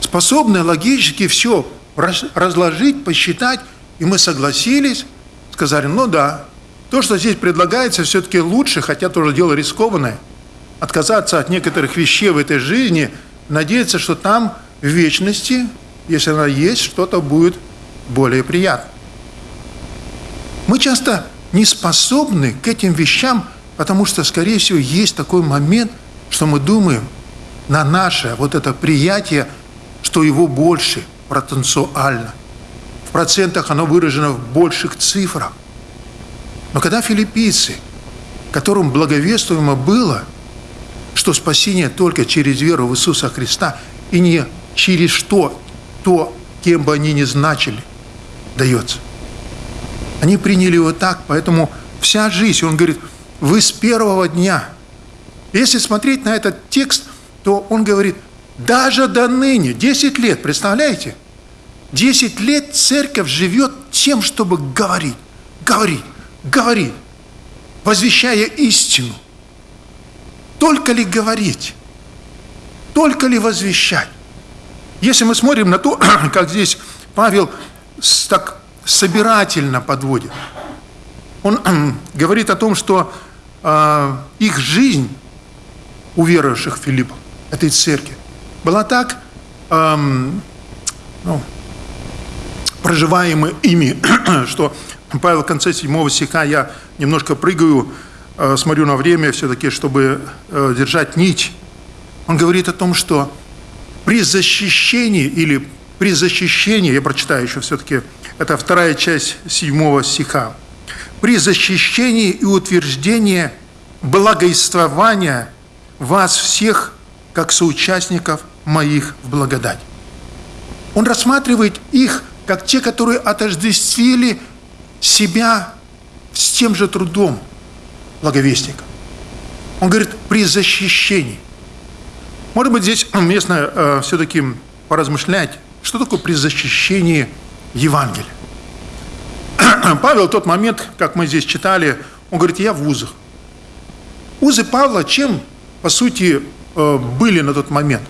способные логически все разложить, посчитать, и мы согласились, сказали, ну да, то, что здесь предлагается, все-таки лучше, хотя тоже дело рискованное, отказаться от некоторых вещей в этой жизни, надеяться, что там в вечности, если она есть, что-то будет более приятно. Мы часто не способны к этим вещам, потому что, скорее всего, есть такой момент, что мы думаем на наше вот это приятие, что его больше потенциально. В процентах оно выражено в больших цифрах. Но когда филиппийцы, которым благовествуемо было, что спасение только через веру в Иисуса Христа и не через что, то, кем бы они ни значили, дается. Они приняли его так, поэтому вся жизнь, он говорит, вы с первого дня. Если смотреть на этот текст, то он говорит, даже до ныне, 10 лет, представляете? 10 лет церковь живет тем, чтобы говорить, говорить, говорить, возвещая истину. Только ли говорить? Только ли возвещать? Если мы смотрим на то, как здесь Павел так собирательно подводит, он говорит о том, что э, их жизнь у верующих Филиппов, этой церкви, была так эм, ну, проживаема ими, что Павел в конце 7 стиха, я немножко прыгаю, э, смотрю на время все-таки, чтобы э, держать нить. Он говорит о том, что при защищении или при защищении, я прочитаю еще все-таки, это вторая часть 7 стиха, при защищении и утверждении благоиствования вас всех как соучастников моих в благодать. Он рассматривает их как те, которые отождествили себя с тем же трудом благовестника. Он говорит, при защищении. Может быть, здесь уместно э, все-таки поразмышлять, что такое при защищении Евангелия. Павел в тот момент, как мы здесь читали, он говорит, я в узах. Узы Павла чем, по сути, э, были на тот момент?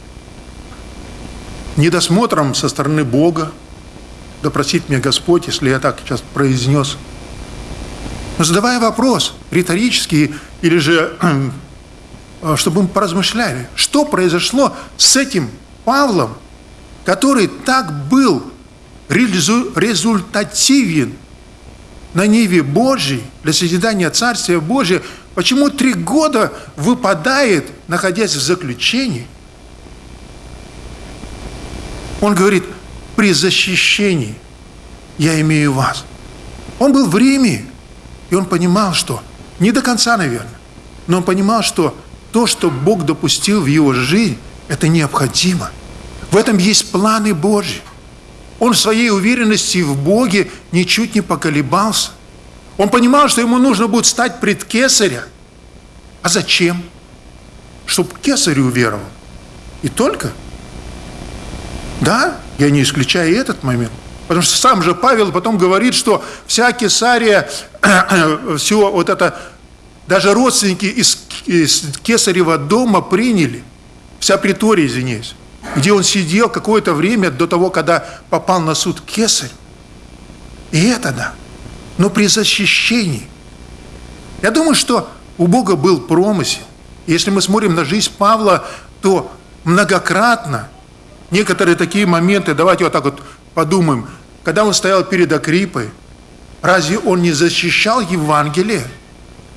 Недосмотром со стороны Бога, да меня Господь, если я так сейчас произнес. Но задавая вопрос, риторический, или же, чтобы мы поразмышляли, что произошло с этим Павлом, который так был результативен на Ниве Божьей, для созидания Царствия Божия, почему три года выпадает, находясь в заключении? Он говорит, при защищении я имею вас. Он был в Риме, и он понимал, что, не до конца, наверное, но он понимал, что то, что Бог допустил в его жизнь, это необходимо. В этом есть планы Божьи. Он в своей уверенности в Боге ничуть не поколебался. Он понимал, что ему нужно будет стать пред кесаря. А зачем? Чтобы кесарю уверовал. И только. Да, я не исключаю этот момент. Потому что сам же Павел потом говорит, что вся Кесария, все вот это, даже родственники из, из Кесарева дома приняли, вся притория, извиняюсь, где он сидел какое-то время до того, когда попал на суд Кесарь. И это да. Но при защищении. Я думаю, что у Бога был промысел. Если мы смотрим на жизнь Павла, то многократно некоторые такие моменты, давайте вот так вот подумаем, когда он стоял перед Акрипой, разве он не защищал Евангелие?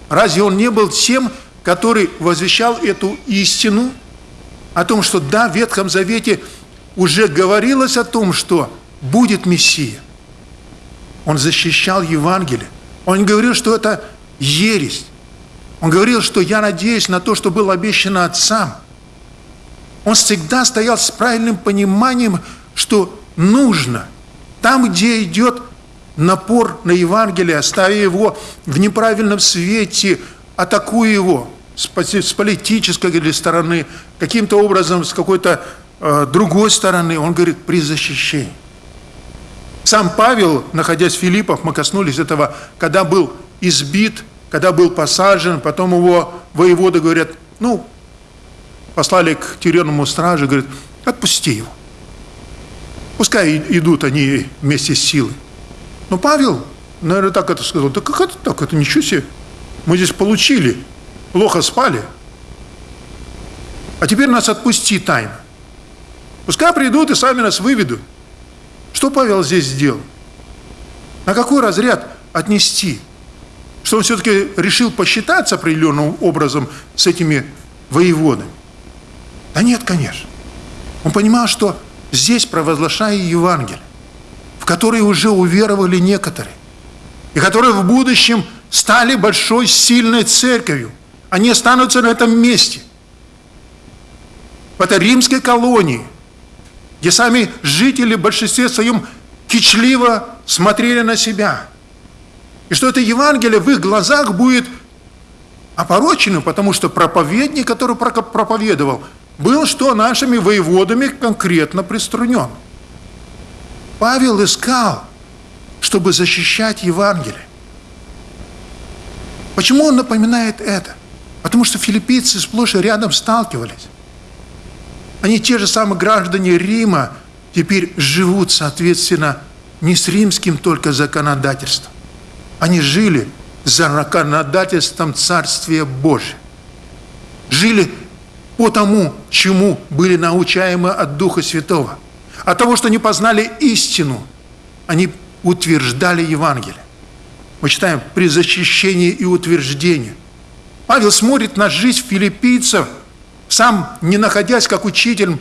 Разве он не был тем, который возвещал эту истину? О том, что да, в Ветхом Завете уже говорилось о том, что будет Мессия. Он защищал Евангелие. Он говорил, что это ересь. Он говорил, что я надеюсь на то, что было обещано отцам. Он всегда стоял с правильным пониманием, что нужно. Там, где идет напор на Евангелие, ставя его в неправильном свете, атакуя его с, политической стороны, каким-то образом с какой-то э, другой стороны, он говорит, при защищении. Сам Павел, находясь в Филиппах, мы коснулись этого, когда был избит, когда был посажен, потом его воеводы говорят, ну, послали к тюремному стражу, говорит, отпусти его. Пускай идут они вместе с силой. Но Павел, наверное, так это сказал, да как это так, это ничего себе. Мы здесь получили, плохо спали. А теперь нас отпусти тайно. Пускай придут и сами нас выведут. Что Павел здесь сделал? На какой разряд отнести? Что он все-таки решил посчитаться определенным образом с этими воеводами? Да нет, конечно. Он понимал, что здесь провозглашая Евангелие, в которое уже уверовали некоторые, и которые в будущем стали большой, сильной церковью. Они останутся на этом месте. В этой римской колонии, где сами жители в большинстве своем кичливо смотрели на себя. И что это Евангелие в их глазах будет опороченным, потому что проповедник, который проповедовал, был что нашими воеводами конкретно приструнен. Павел искал, чтобы защищать Евангелие. Почему он напоминает это? Потому что филиппийцы сплошь и рядом сталкивались. Они те же самые граждане Рима, теперь живут, соответственно, не с римским только законодательством. Они жили за законодательством Царствия Божия. Жили по тому, чему были научаемы от Духа Святого. От того, что они познали истину, они утверждали Евангелие. Мы читаем при защищении и утверждении. Павел смотрит на жизнь филиппийцев, сам не находясь как учитель,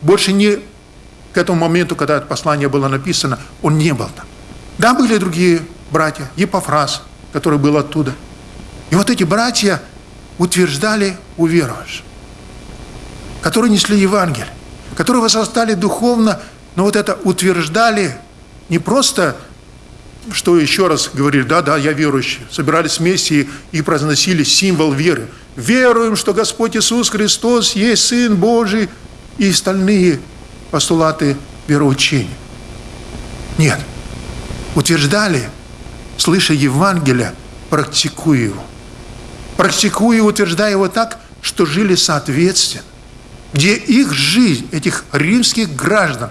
больше не к этому моменту, когда это послание было написано, он не был там. Да, были другие братья, Епофраз, который был оттуда. И вот эти братья утверждали уверовавших, которые несли Евангелие, которые возрастали духовно, но вот это утверждали не просто, что еще раз говорили, да, да, я верующий, собирались вместе и, произносили символ веры. Веруем, что Господь Иисус Христос есть Сын Божий и остальные постулаты вероучения. Нет. Утверждали, слыша Евангелие, практикуя его. Практикуя утверждая его так, что жили соответственно. Где их жизнь, этих римских граждан,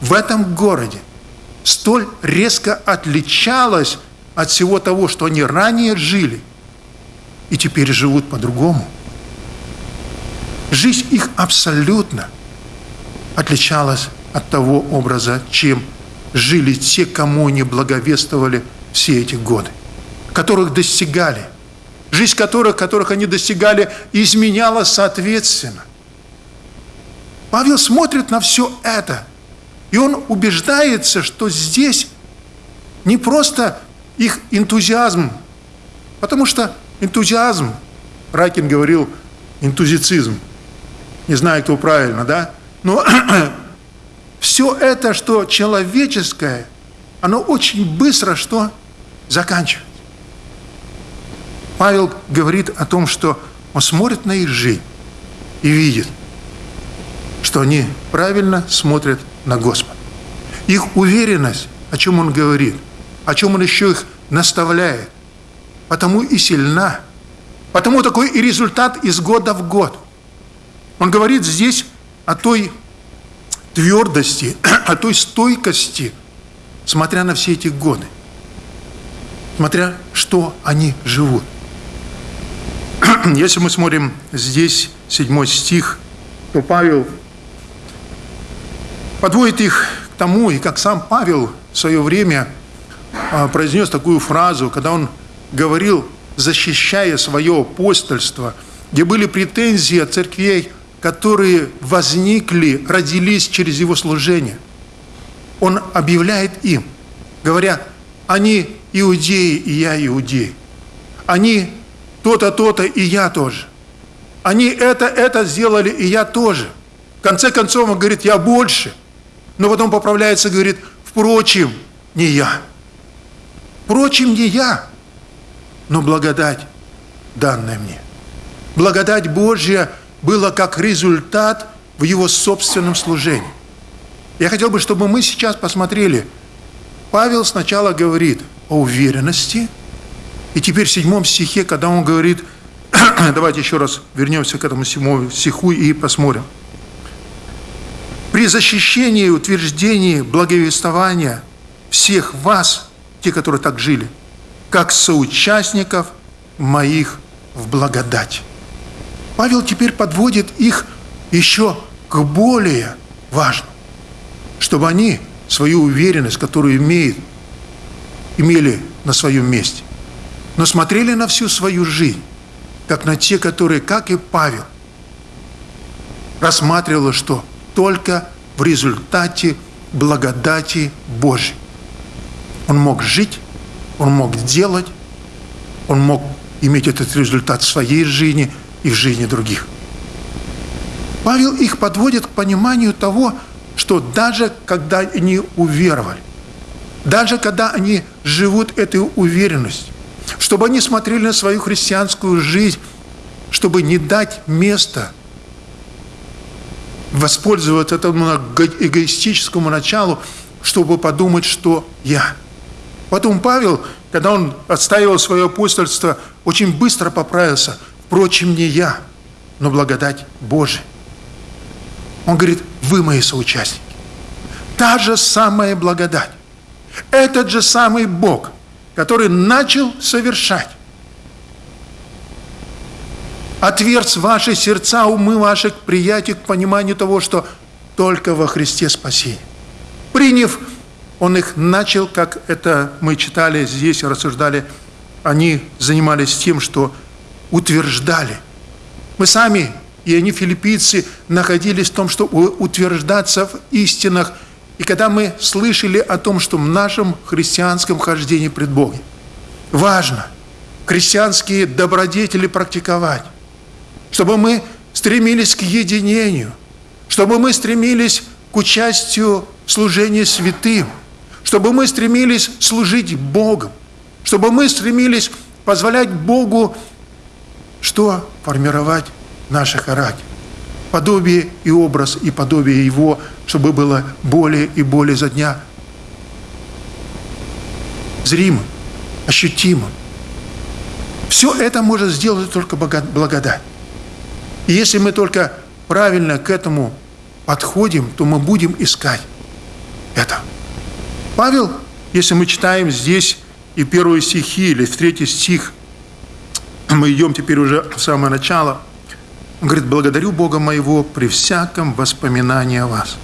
в этом городе столь резко отличалась от всего того, что они ранее жили, и теперь живут по-другому. Жизнь их абсолютно отличалась от того образа, чем жили те, кому они благовествовали все эти годы, которых достигали. Жизнь которых, которых они достигали, изменялась соответственно. Павел смотрит на все это, и он убеждается, что здесь не просто их энтузиазм, потому что энтузиазм, Ракин говорил, энтузицизм, не знаю, кто правильно, да, но все это, что человеческое, оно очень быстро что заканчивается. Павел говорит о том, что он смотрит на их жизнь и видит, что они правильно смотрят на Господа. Их уверенность, о чем он говорит, о чем он еще их наставляет, потому и сильна, потому такой и результат из года в год. Он говорит здесь о той твердости, о той стойкости, смотря на все эти годы, смотря что они живут. Если мы смотрим здесь седьмой стих, то Павел подводит их к тому, и как сам Павел в свое время а, произнес такую фразу, когда он говорил, защищая свое апостольство, где были претензии от церквей которые возникли, родились через его служение. Он объявляет им, говоря, они иудеи, и я иудей. Они то-то, то-то, и я тоже. Они это, это сделали, и я тоже. В конце концов, он говорит, я больше. Но потом поправляется, говорит, впрочем, не я. Впрочем, не я, но благодать данная мне. Благодать Божья – было как результат в его собственном служении. Я хотел бы, чтобы мы сейчас посмотрели. Павел сначала говорит о уверенности, и теперь в седьмом стихе, когда он говорит, давайте еще раз вернемся к этому седьмому стиху и посмотрим. При защищении и утверждении благовествования всех вас, те, которые так жили, как соучастников моих в благодать. Павел теперь подводит их еще к более важному, чтобы они свою уверенность, которую имеют имели на своем месте, но смотрели на всю свою жизнь, как на те, которые, как и Павел, рассматривали, что только в результате благодати Божьей он мог жить, он мог делать, он мог иметь этот результат в своей жизни и в жизни других. Павел их подводит к пониманию того, что даже когда они уверовали, даже когда они живут этой уверенностью, чтобы они смотрели на свою христианскую жизнь, чтобы не дать место воспользоваться этому эгоистическому началу, чтобы подумать, что я. Потом Павел, когда он отстаивал свое апостольство, очень быстро поправился. Впрочем, не я, но благодать Божия. Он говорит, вы мои соучастники. Та же самая благодать. Этот же самый Бог, который начал совершать. Отверз ваши сердца, умы ваши к приятию, к пониманию того, что только во Христе спасение. Приняв, Он их начал, как это мы читали здесь, рассуждали, они занимались тем, что утверждали. Мы сами, и они, филиппийцы, находились в том, что утверждаться в истинах – и когда мы слышали о том, что в нашем христианском хождении пред Богом важно христианские добродетели практиковать, чтобы мы стремились к единению, чтобы мы стремились к участию в служении святым, чтобы мы стремились служить Богом, чтобы мы стремились позволять Богу что? Формировать наши характер подобие и образ, и подобие Его, чтобы было более и более за дня зримым, ощутимым. Все это может сделать только благодать. И если мы только правильно к этому подходим, то мы будем искать это. Павел, если мы читаем здесь и первые стихи, или в третий стих, мы идем теперь уже в самое начало – он говорит, благодарю Бога моего при всяком воспоминании о вас.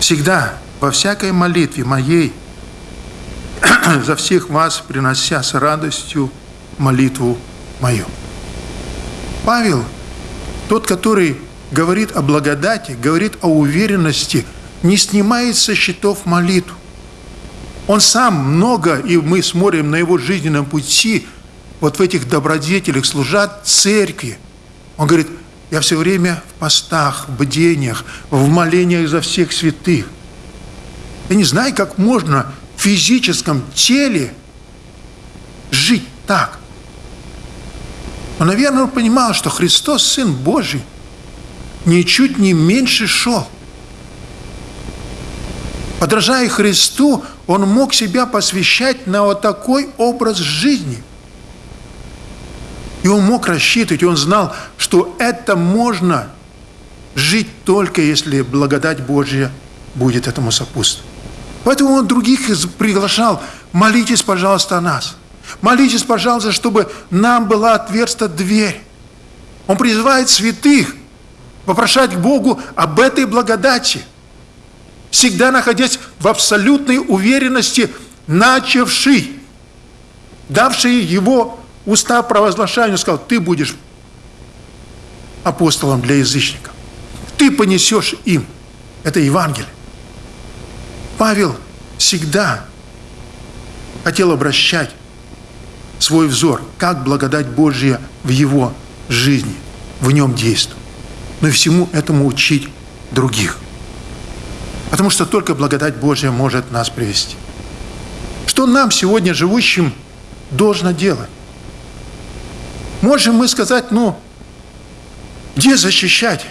Всегда, во всякой молитве моей, за всех вас, принося с радостью молитву мою. Павел, тот, который говорит о благодати, говорит о уверенности, не снимает со счетов молитву. Он сам много, и мы смотрим на его жизненном пути, вот в этих добродетелях служат церкви – он говорит, я все время в постах, в бдениях, в молениях за всех святых. Я не знаю, как можно в физическом теле жить так. Но, наверное, он понимал, что Христос, Сын Божий, ничуть не меньше шел. Подражая Христу, он мог себя посвящать на вот такой образ жизни – и он мог рассчитывать, он знал, что это можно жить только если благодать Божья будет этому сопутствовать. Поэтому он других приглашал, молитесь, пожалуйста, о нас. Молитесь, пожалуйста, чтобы нам была отверста дверь. Он призывает святых попрошать Богу об этой благодати, всегда находясь в абсолютной уверенности, начавший, давший его уста провозглашания сказал, ты будешь апостолом для язычников. Ты понесешь им это Евангелие. Павел всегда хотел обращать свой взор, как благодать Божья в его жизни, в нем действует. Но и всему этому учить других. Потому что только благодать Божья может нас привести. Что нам сегодня живущим должно делать? Можем мы сказать, ну, где защищать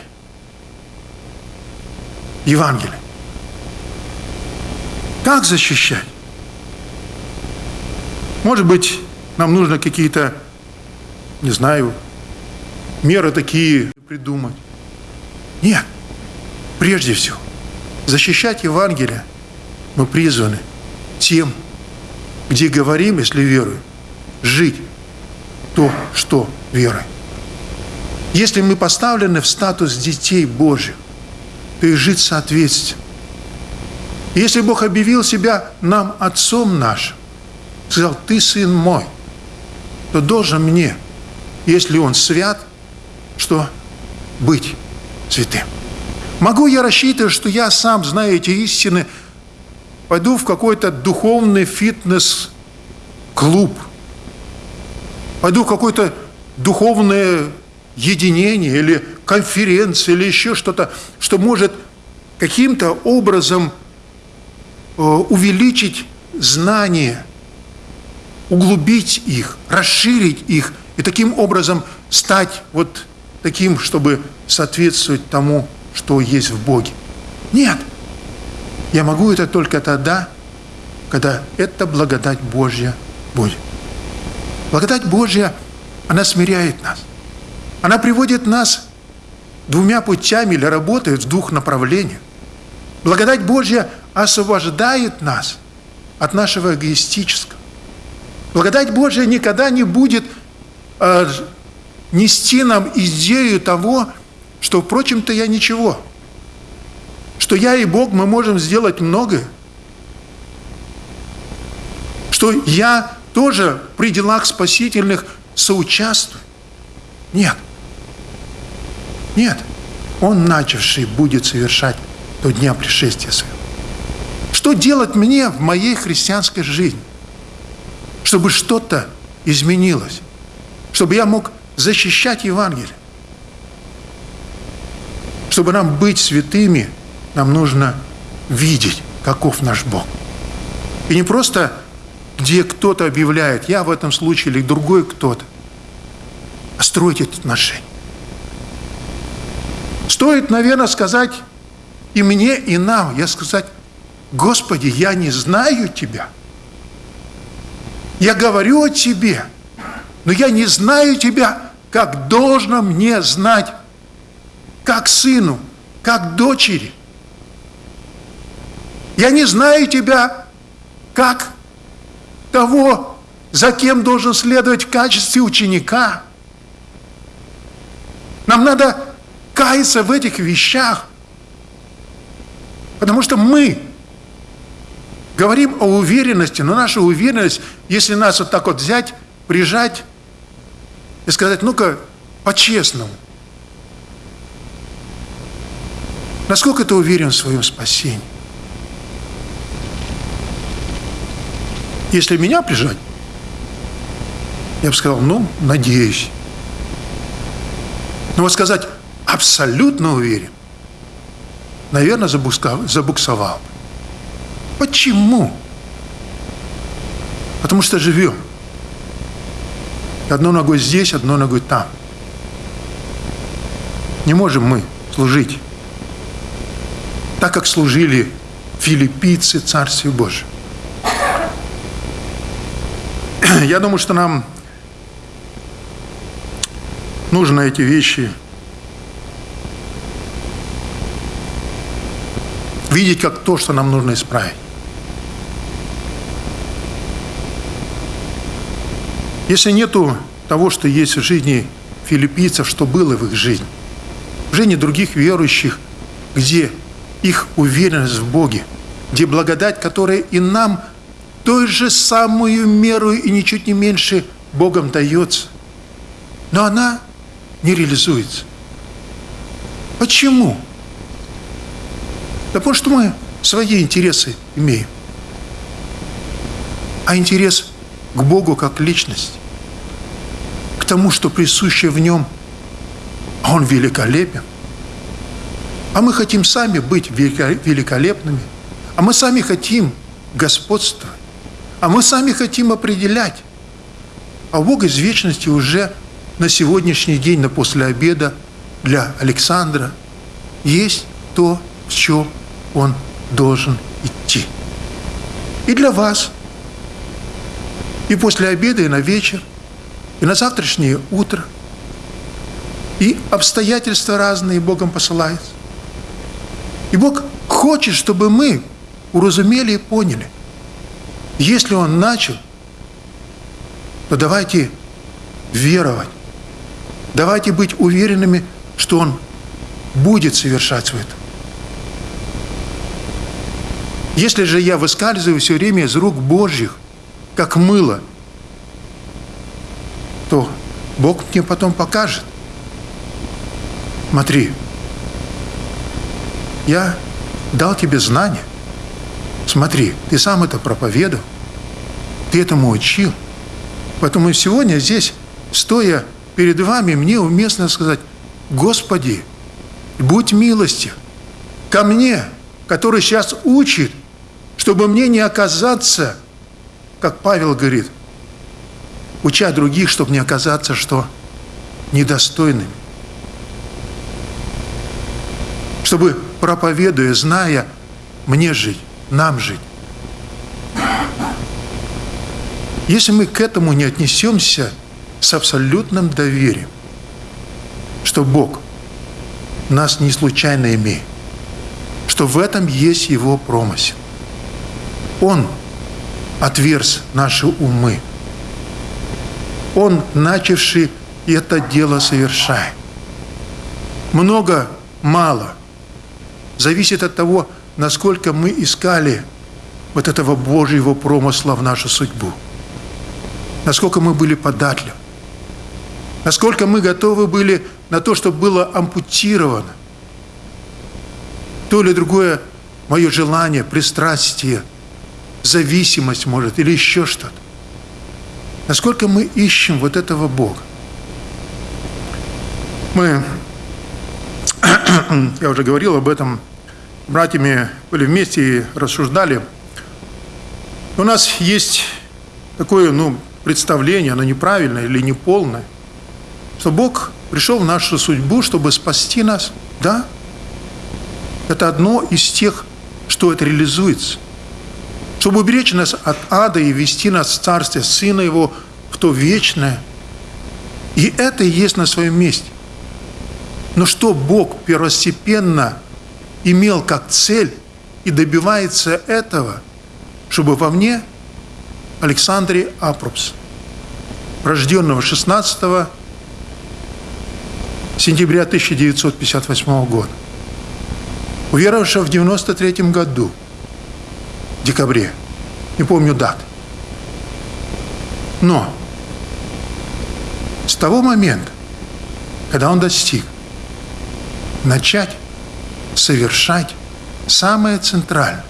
Евангелие? Как защищать? Может быть, нам нужно какие-то, не знаю, меры такие придумать. Нет. Прежде всего, защищать Евангелие мы призваны тем, где говорим, если веруем, жить то, что верой. Если мы поставлены в статус детей Божьих, то и жить соответственно. Если Бог объявил себя нам Отцом нашим, сказал, ты сын мой, то должен мне, если он свят, что быть святым. Могу я рассчитывать, что я сам, зная эти истины, пойду в какой-то духовный фитнес-клуб, пойду в какое-то духовное единение или конференция или еще что-то, что может каким-то образом э, увеличить знания, углубить их, расширить их и таким образом стать вот таким, чтобы соответствовать тому, что есть в Боге. Нет. Я могу это только тогда, когда эта благодать Божья будет. Благодать Божья, она смиряет нас. Она приводит нас двумя путями или работает в двух направлениях. Благодать Божья освобождает нас от нашего эгоистического. Благодать Божья никогда не будет э, нести нам идею того, что, впрочем-то, я ничего. Что я и Бог, мы можем сделать многое. Что я тоже при делах спасительных соучаствую. Нет. Нет. Он, начавший, будет совершать до дня пришествия своего. Что делать мне в моей христианской жизни? Чтобы что-то изменилось. Чтобы я мог защищать Евангелие. Чтобы нам быть святыми, нам нужно видеть, каков наш Бог. И не просто, где кто-то объявляет, я в этом случае или другой кто-то, а строить эти отношения. Стоит, наверное, сказать и мне, и нам, я сказать, Господи, я не знаю Тебя. Я говорю о Тебе, но я не знаю Тебя, как должно мне знать, как сыну, как дочери. Я не знаю Тебя, как того, за кем должен следовать в качестве ученика. Нам надо каяться в этих вещах, потому что мы говорим о уверенности, но наша уверенность, если нас вот так вот взять, прижать и сказать, ну-ка, по-честному, насколько ты уверен в своем спасении? Если меня прижать, я бы сказал, ну, надеюсь. Но вот сказать, абсолютно уверен, наверное, забуксовал. Почему? Потому что живем. Одной ногой здесь, одной ногой там. Не можем мы служить так, как служили филиппийцы Царствию Божию. Я думаю, что нам нужно эти вещи видеть как то, что нам нужно исправить. Если нету того, что есть в жизни филиппийцев, что было в их жизни, в жизни других верующих, где их уверенность в Боге, где благодать, которая и нам той же самую меру и ничуть не меньше Богом дается, но она не реализуется. Почему? Да потому что мы свои интересы имеем. А интерес к Богу как личность, к тому, что присуще в нем, а Он великолепен. А мы хотим сами быть великолепными, а мы сами хотим господствовать, а мы сами хотим определять. А Бог из вечности уже на сегодняшний день, на после обеда для Александра есть то, в чем он должен идти. И для вас, и после обеда, и на вечер, и на завтрашнее утро, и обстоятельства разные Богом посылаются. И Бог хочет, чтобы мы уразумели и поняли, если Он начал, то давайте веровать, давайте быть уверенными, что Он будет совершать свой труд. Если же я выскальзываю все время из рук Божьих, как мыло, то Бог мне потом покажет. Смотри, я дал тебе знания. Смотри, ты сам это проповедовал, ты этому учил. Поэтому сегодня здесь, стоя перед вами, мне уместно сказать, Господи, будь милостив ко мне, который сейчас учит, чтобы мне не оказаться, как Павел говорит, уча других, чтобы не оказаться, что недостойными. Чтобы, проповедуя, зная, мне жить, нам жить. Если мы к этому не отнесемся с абсолютным доверием, что Бог нас не случайно имеет, что в этом есть Его промысел. Он отверз наши умы. Он, начавший это дело, совершает. Много, мало. Зависит от того, насколько мы искали вот этого Божьего промысла в нашу судьбу. Насколько мы были податливы. Насколько мы готовы были на то, чтобы было ампутировано то или другое мое желание, пристрастие, зависимость, может, или еще что-то. Насколько мы ищем вот этого Бога. Мы, я уже говорил об этом, братьями были вместе и рассуждали. У нас есть такое, ну, представление, оно неправильное или неполное, что Бог пришел в нашу судьбу, чтобы спасти нас. Да, это одно из тех, что это реализуется. Чтобы уберечь нас от ада и вести нас в Царствие Сына Его, в то вечное. И это и есть на своем месте. Но что Бог первостепенно имел как цель и добивается этого, чтобы во мне Александре Апрупс, рожденного 16 сентября 1958 года, уверовавшего в 93 году, декабре, не помню дат. Но с того момента, когда он достиг, начать совершать самое центральное,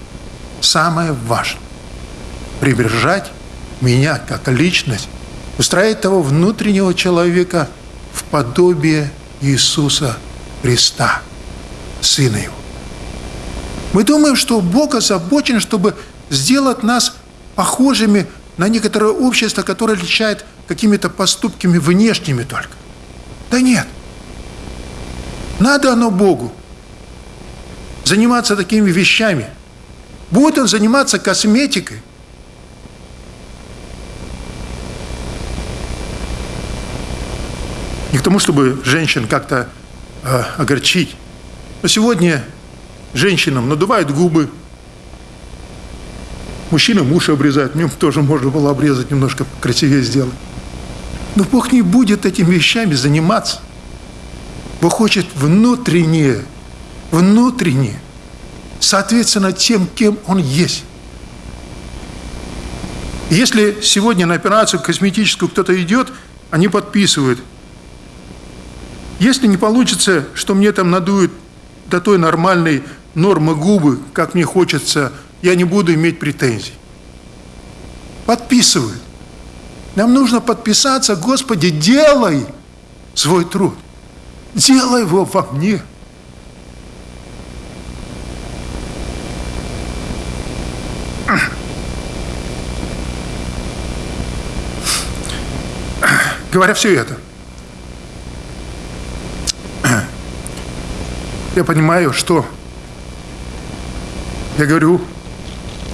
самое важное, приближать меня как личность, устраивать того внутреннего человека в подобие Иисуса Христа, Сына Его. Мы думаем, что Бог озабочен, чтобы сделать нас похожими на некоторое общество, которое отличает какими-то поступками внешними только. Да нет. Надо оно Богу заниматься такими вещами. Будет он заниматься косметикой. Не к тому, чтобы женщин как-то э, огорчить. Но сегодня женщинам надувают губы, мужчинам уши обрезают, мне тоже можно было обрезать, немножко красивее сделать. Но Бог не будет этими вещами заниматься. Бог хочет внутреннее, внутреннее, соответственно тем, кем Он есть. Если сегодня на операцию косметическую кто-то идет, они подписывают. Если не получится, что мне там надуют до той нормальной нормы губы, как мне хочется, я не буду иметь претензий. Подписывают. Нам нужно подписаться, Господи, делай свой труд. Делай его во мне. Говоря все это, я понимаю, что я говорю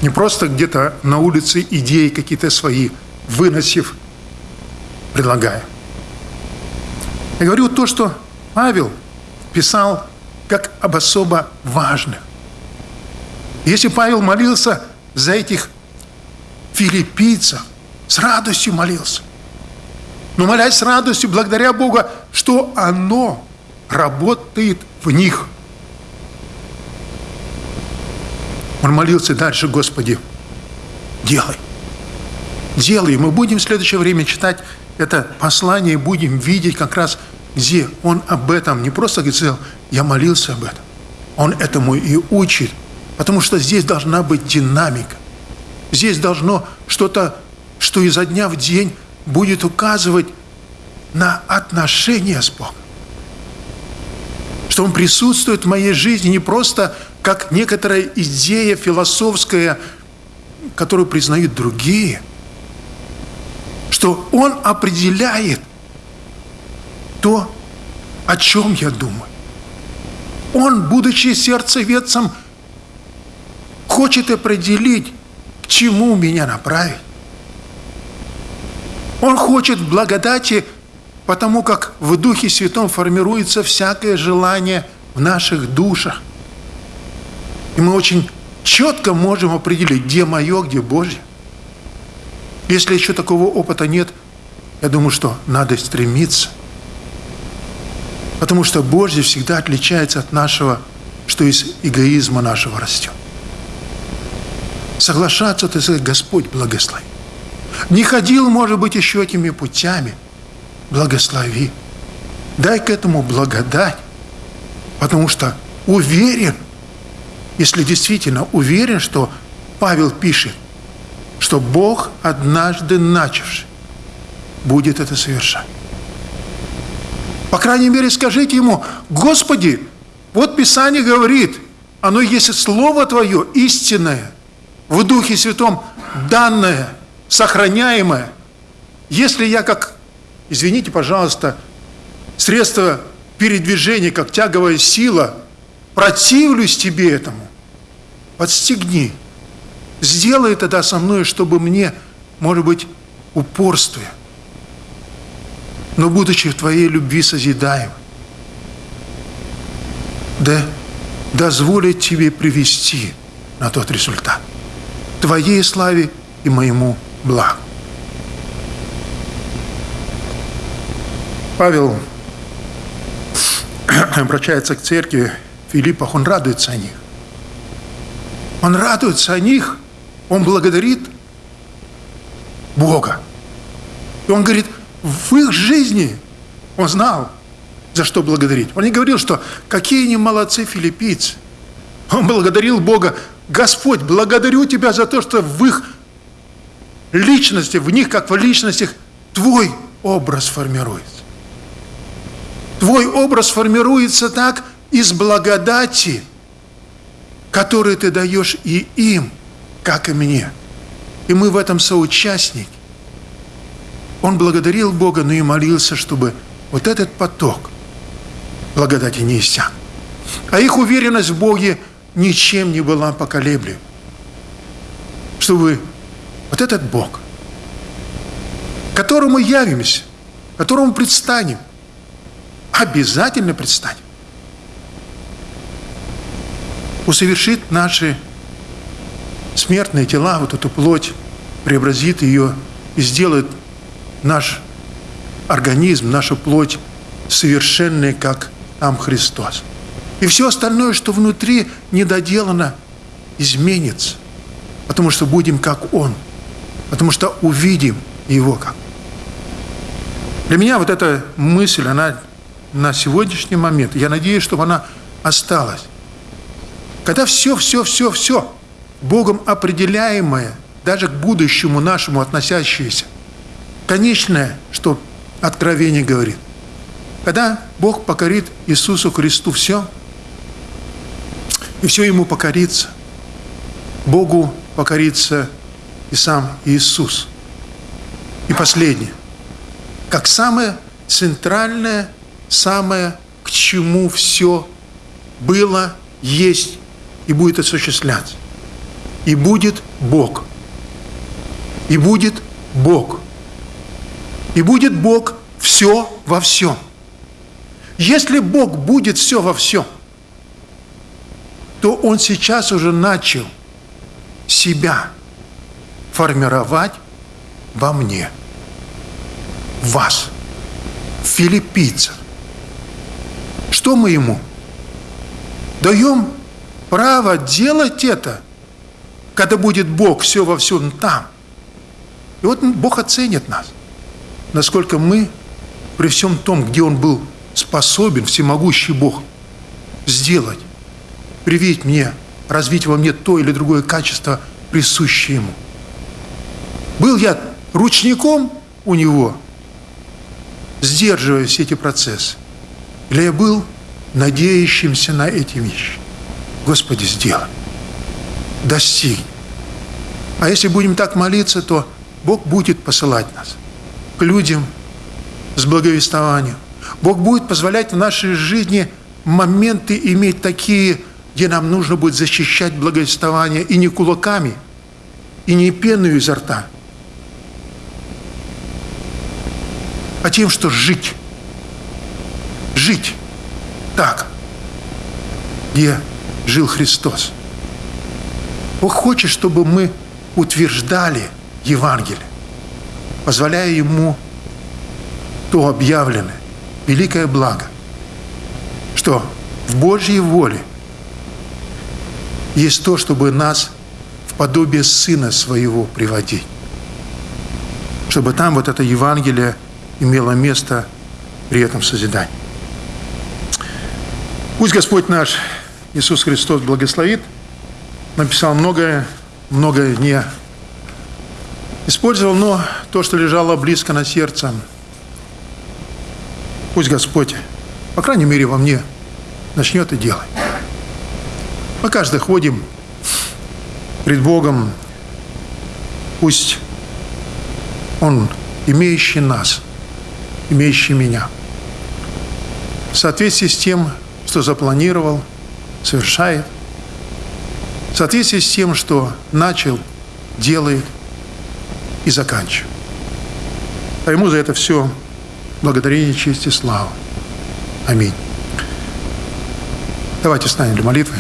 не просто где-то на улице идеи какие-то свои, выносив, предлагая. Я говорю то, что Павел писал как об особо важных. Если Павел молился за этих филиппийцев, с радостью молился. Но молясь с радостью, благодаря Богу, что оно работает в них. Он молился дальше, Господи, делай. делай. Мы будем в следующее время читать это послание и будем видеть как раз, где он об этом не просто говорит, я молился об этом. Он этому и учит, потому что здесь должна быть динамика. Здесь должно что-то, что изо дня в день будет указывать на отношения с Богом. Что Он присутствует в моей жизни не просто как некоторая идея философская, которую признают другие, что Он определяет то, о чем я думаю. Он, будучи сердцеведцем, хочет определить, к чему меня направить. Он хочет благодати, потому как в Духе Святом формируется всякое желание в наших душах. И мы очень четко можем определить, где мое, где Божье. Если еще такого опыта нет, я думаю, что надо стремиться. Потому что Божье всегда отличается от нашего, что из эгоизма нашего растет. Соглашаться, ты сказать, Господь благослови. Не ходил, может быть, еще этими путями. Благослови. Дай к этому благодать. Потому что уверен, если действительно уверен, что Павел пишет, что Бог, однажды начавший, будет это совершать. По крайней мере, скажите ему, Господи, вот Писание говорит, оно есть Слово Твое истинное, в Духе Святом данное – сохраняемое. Если я как, извините, пожалуйста, средство передвижения, как тяговая сила, противлюсь тебе этому, подстегни. Сделай тогда со мной, чтобы мне, может быть, упорствуя, но будучи в Твоей любви созидаем, да дозволит Тебе привести на тот результат. Твоей славе и моему благ. Павел обращается к церкви Филиппах, он радуется о них. Он радуется о них, он благодарит Бога. И он говорит, в их жизни он знал, за что благодарить. Он не говорил, что какие они молодцы филиппийцы. Он благодарил Бога, Господь, благодарю Тебя за то, что в их личности, в них, как в личностях, твой образ формируется. Твой образ формируется так из благодати, которую ты даешь и им, как и мне. И мы в этом соучастники. Он благодарил Бога, но и молился, чтобы вот этот поток благодати не иссяк. А их уверенность в Боге ничем не была поколеблема. Чтобы вот этот Бог, которому явимся, которому предстанем, обязательно предстанем, усовершит наши смертные тела, вот эту плоть, преобразит ее и сделает наш организм, нашу плоть совершенной, как там Христос. И все остальное, что внутри недоделано, изменится, потому что будем как Он – потому что увидим его как. Для меня вот эта мысль, она на сегодняшний момент, я надеюсь, чтобы она осталась. Когда все, все, все, все Богом определяемое, даже к будущему нашему относящееся, конечное, что Откровение говорит, когда Бог покорит Иисусу Христу все, и все Ему покорится, Богу покорится и сам Иисус. И последнее. Как самое центральное, самое, к чему все было, есть и будет осуществляться. И будет Бог. И будет Бог. И будет Бог все во всем. Если Бог будет все во всем, то Он сейчас уже начал себя формировать во мне, вас, филиппийцев. Что мы ему? Даем право делать это, когда будет Бог все во всем там. И вот Бог оценит нас, насколько мы при всем том, где Он был способен, всемогущий Бог, сделать, привить мне, развить во мне то или другое качество, присущее Ему. Был я ручником у Него, сдерживая все эти процессы, или я был надеющимся на эти вещи. Господи, сделай, достигни. А если будем так молиться, то Бог будет посылать нас к людям с благовествованием. Бог будет позволять в нашей жизни моменты иметь такие, где нам нужно будет защищать благовествование и не кулаками, и не пеную изо рта, а тем, что жить. Жить так, где жил Христос. Бог хочет, чтобы мы утверждали Евангелие, позволяя Ему то объявленное, великое благо, что в Божьей воле есть то, чтобы нас в подобие Сына Своего приводить. Чтобы там вот это Евангелие имело место при этом созидании. Пусть Господь наш Иисус Христос благословит. Написал многое, многое не использовал, но то, что лежало близко на сердце, пусть Господь, по крайней мере, во мне начнет и делать. Мы каждый ходим пред Богом, пусть Он, имеющий нас, имеющий меня, в соответствии с тем, что запланировал, совершает, в соответствии с тем, что начал, делает и заканчивает. А ему за это все благодарение, честь и слава. Аминь. Давайте встанем для молитвы.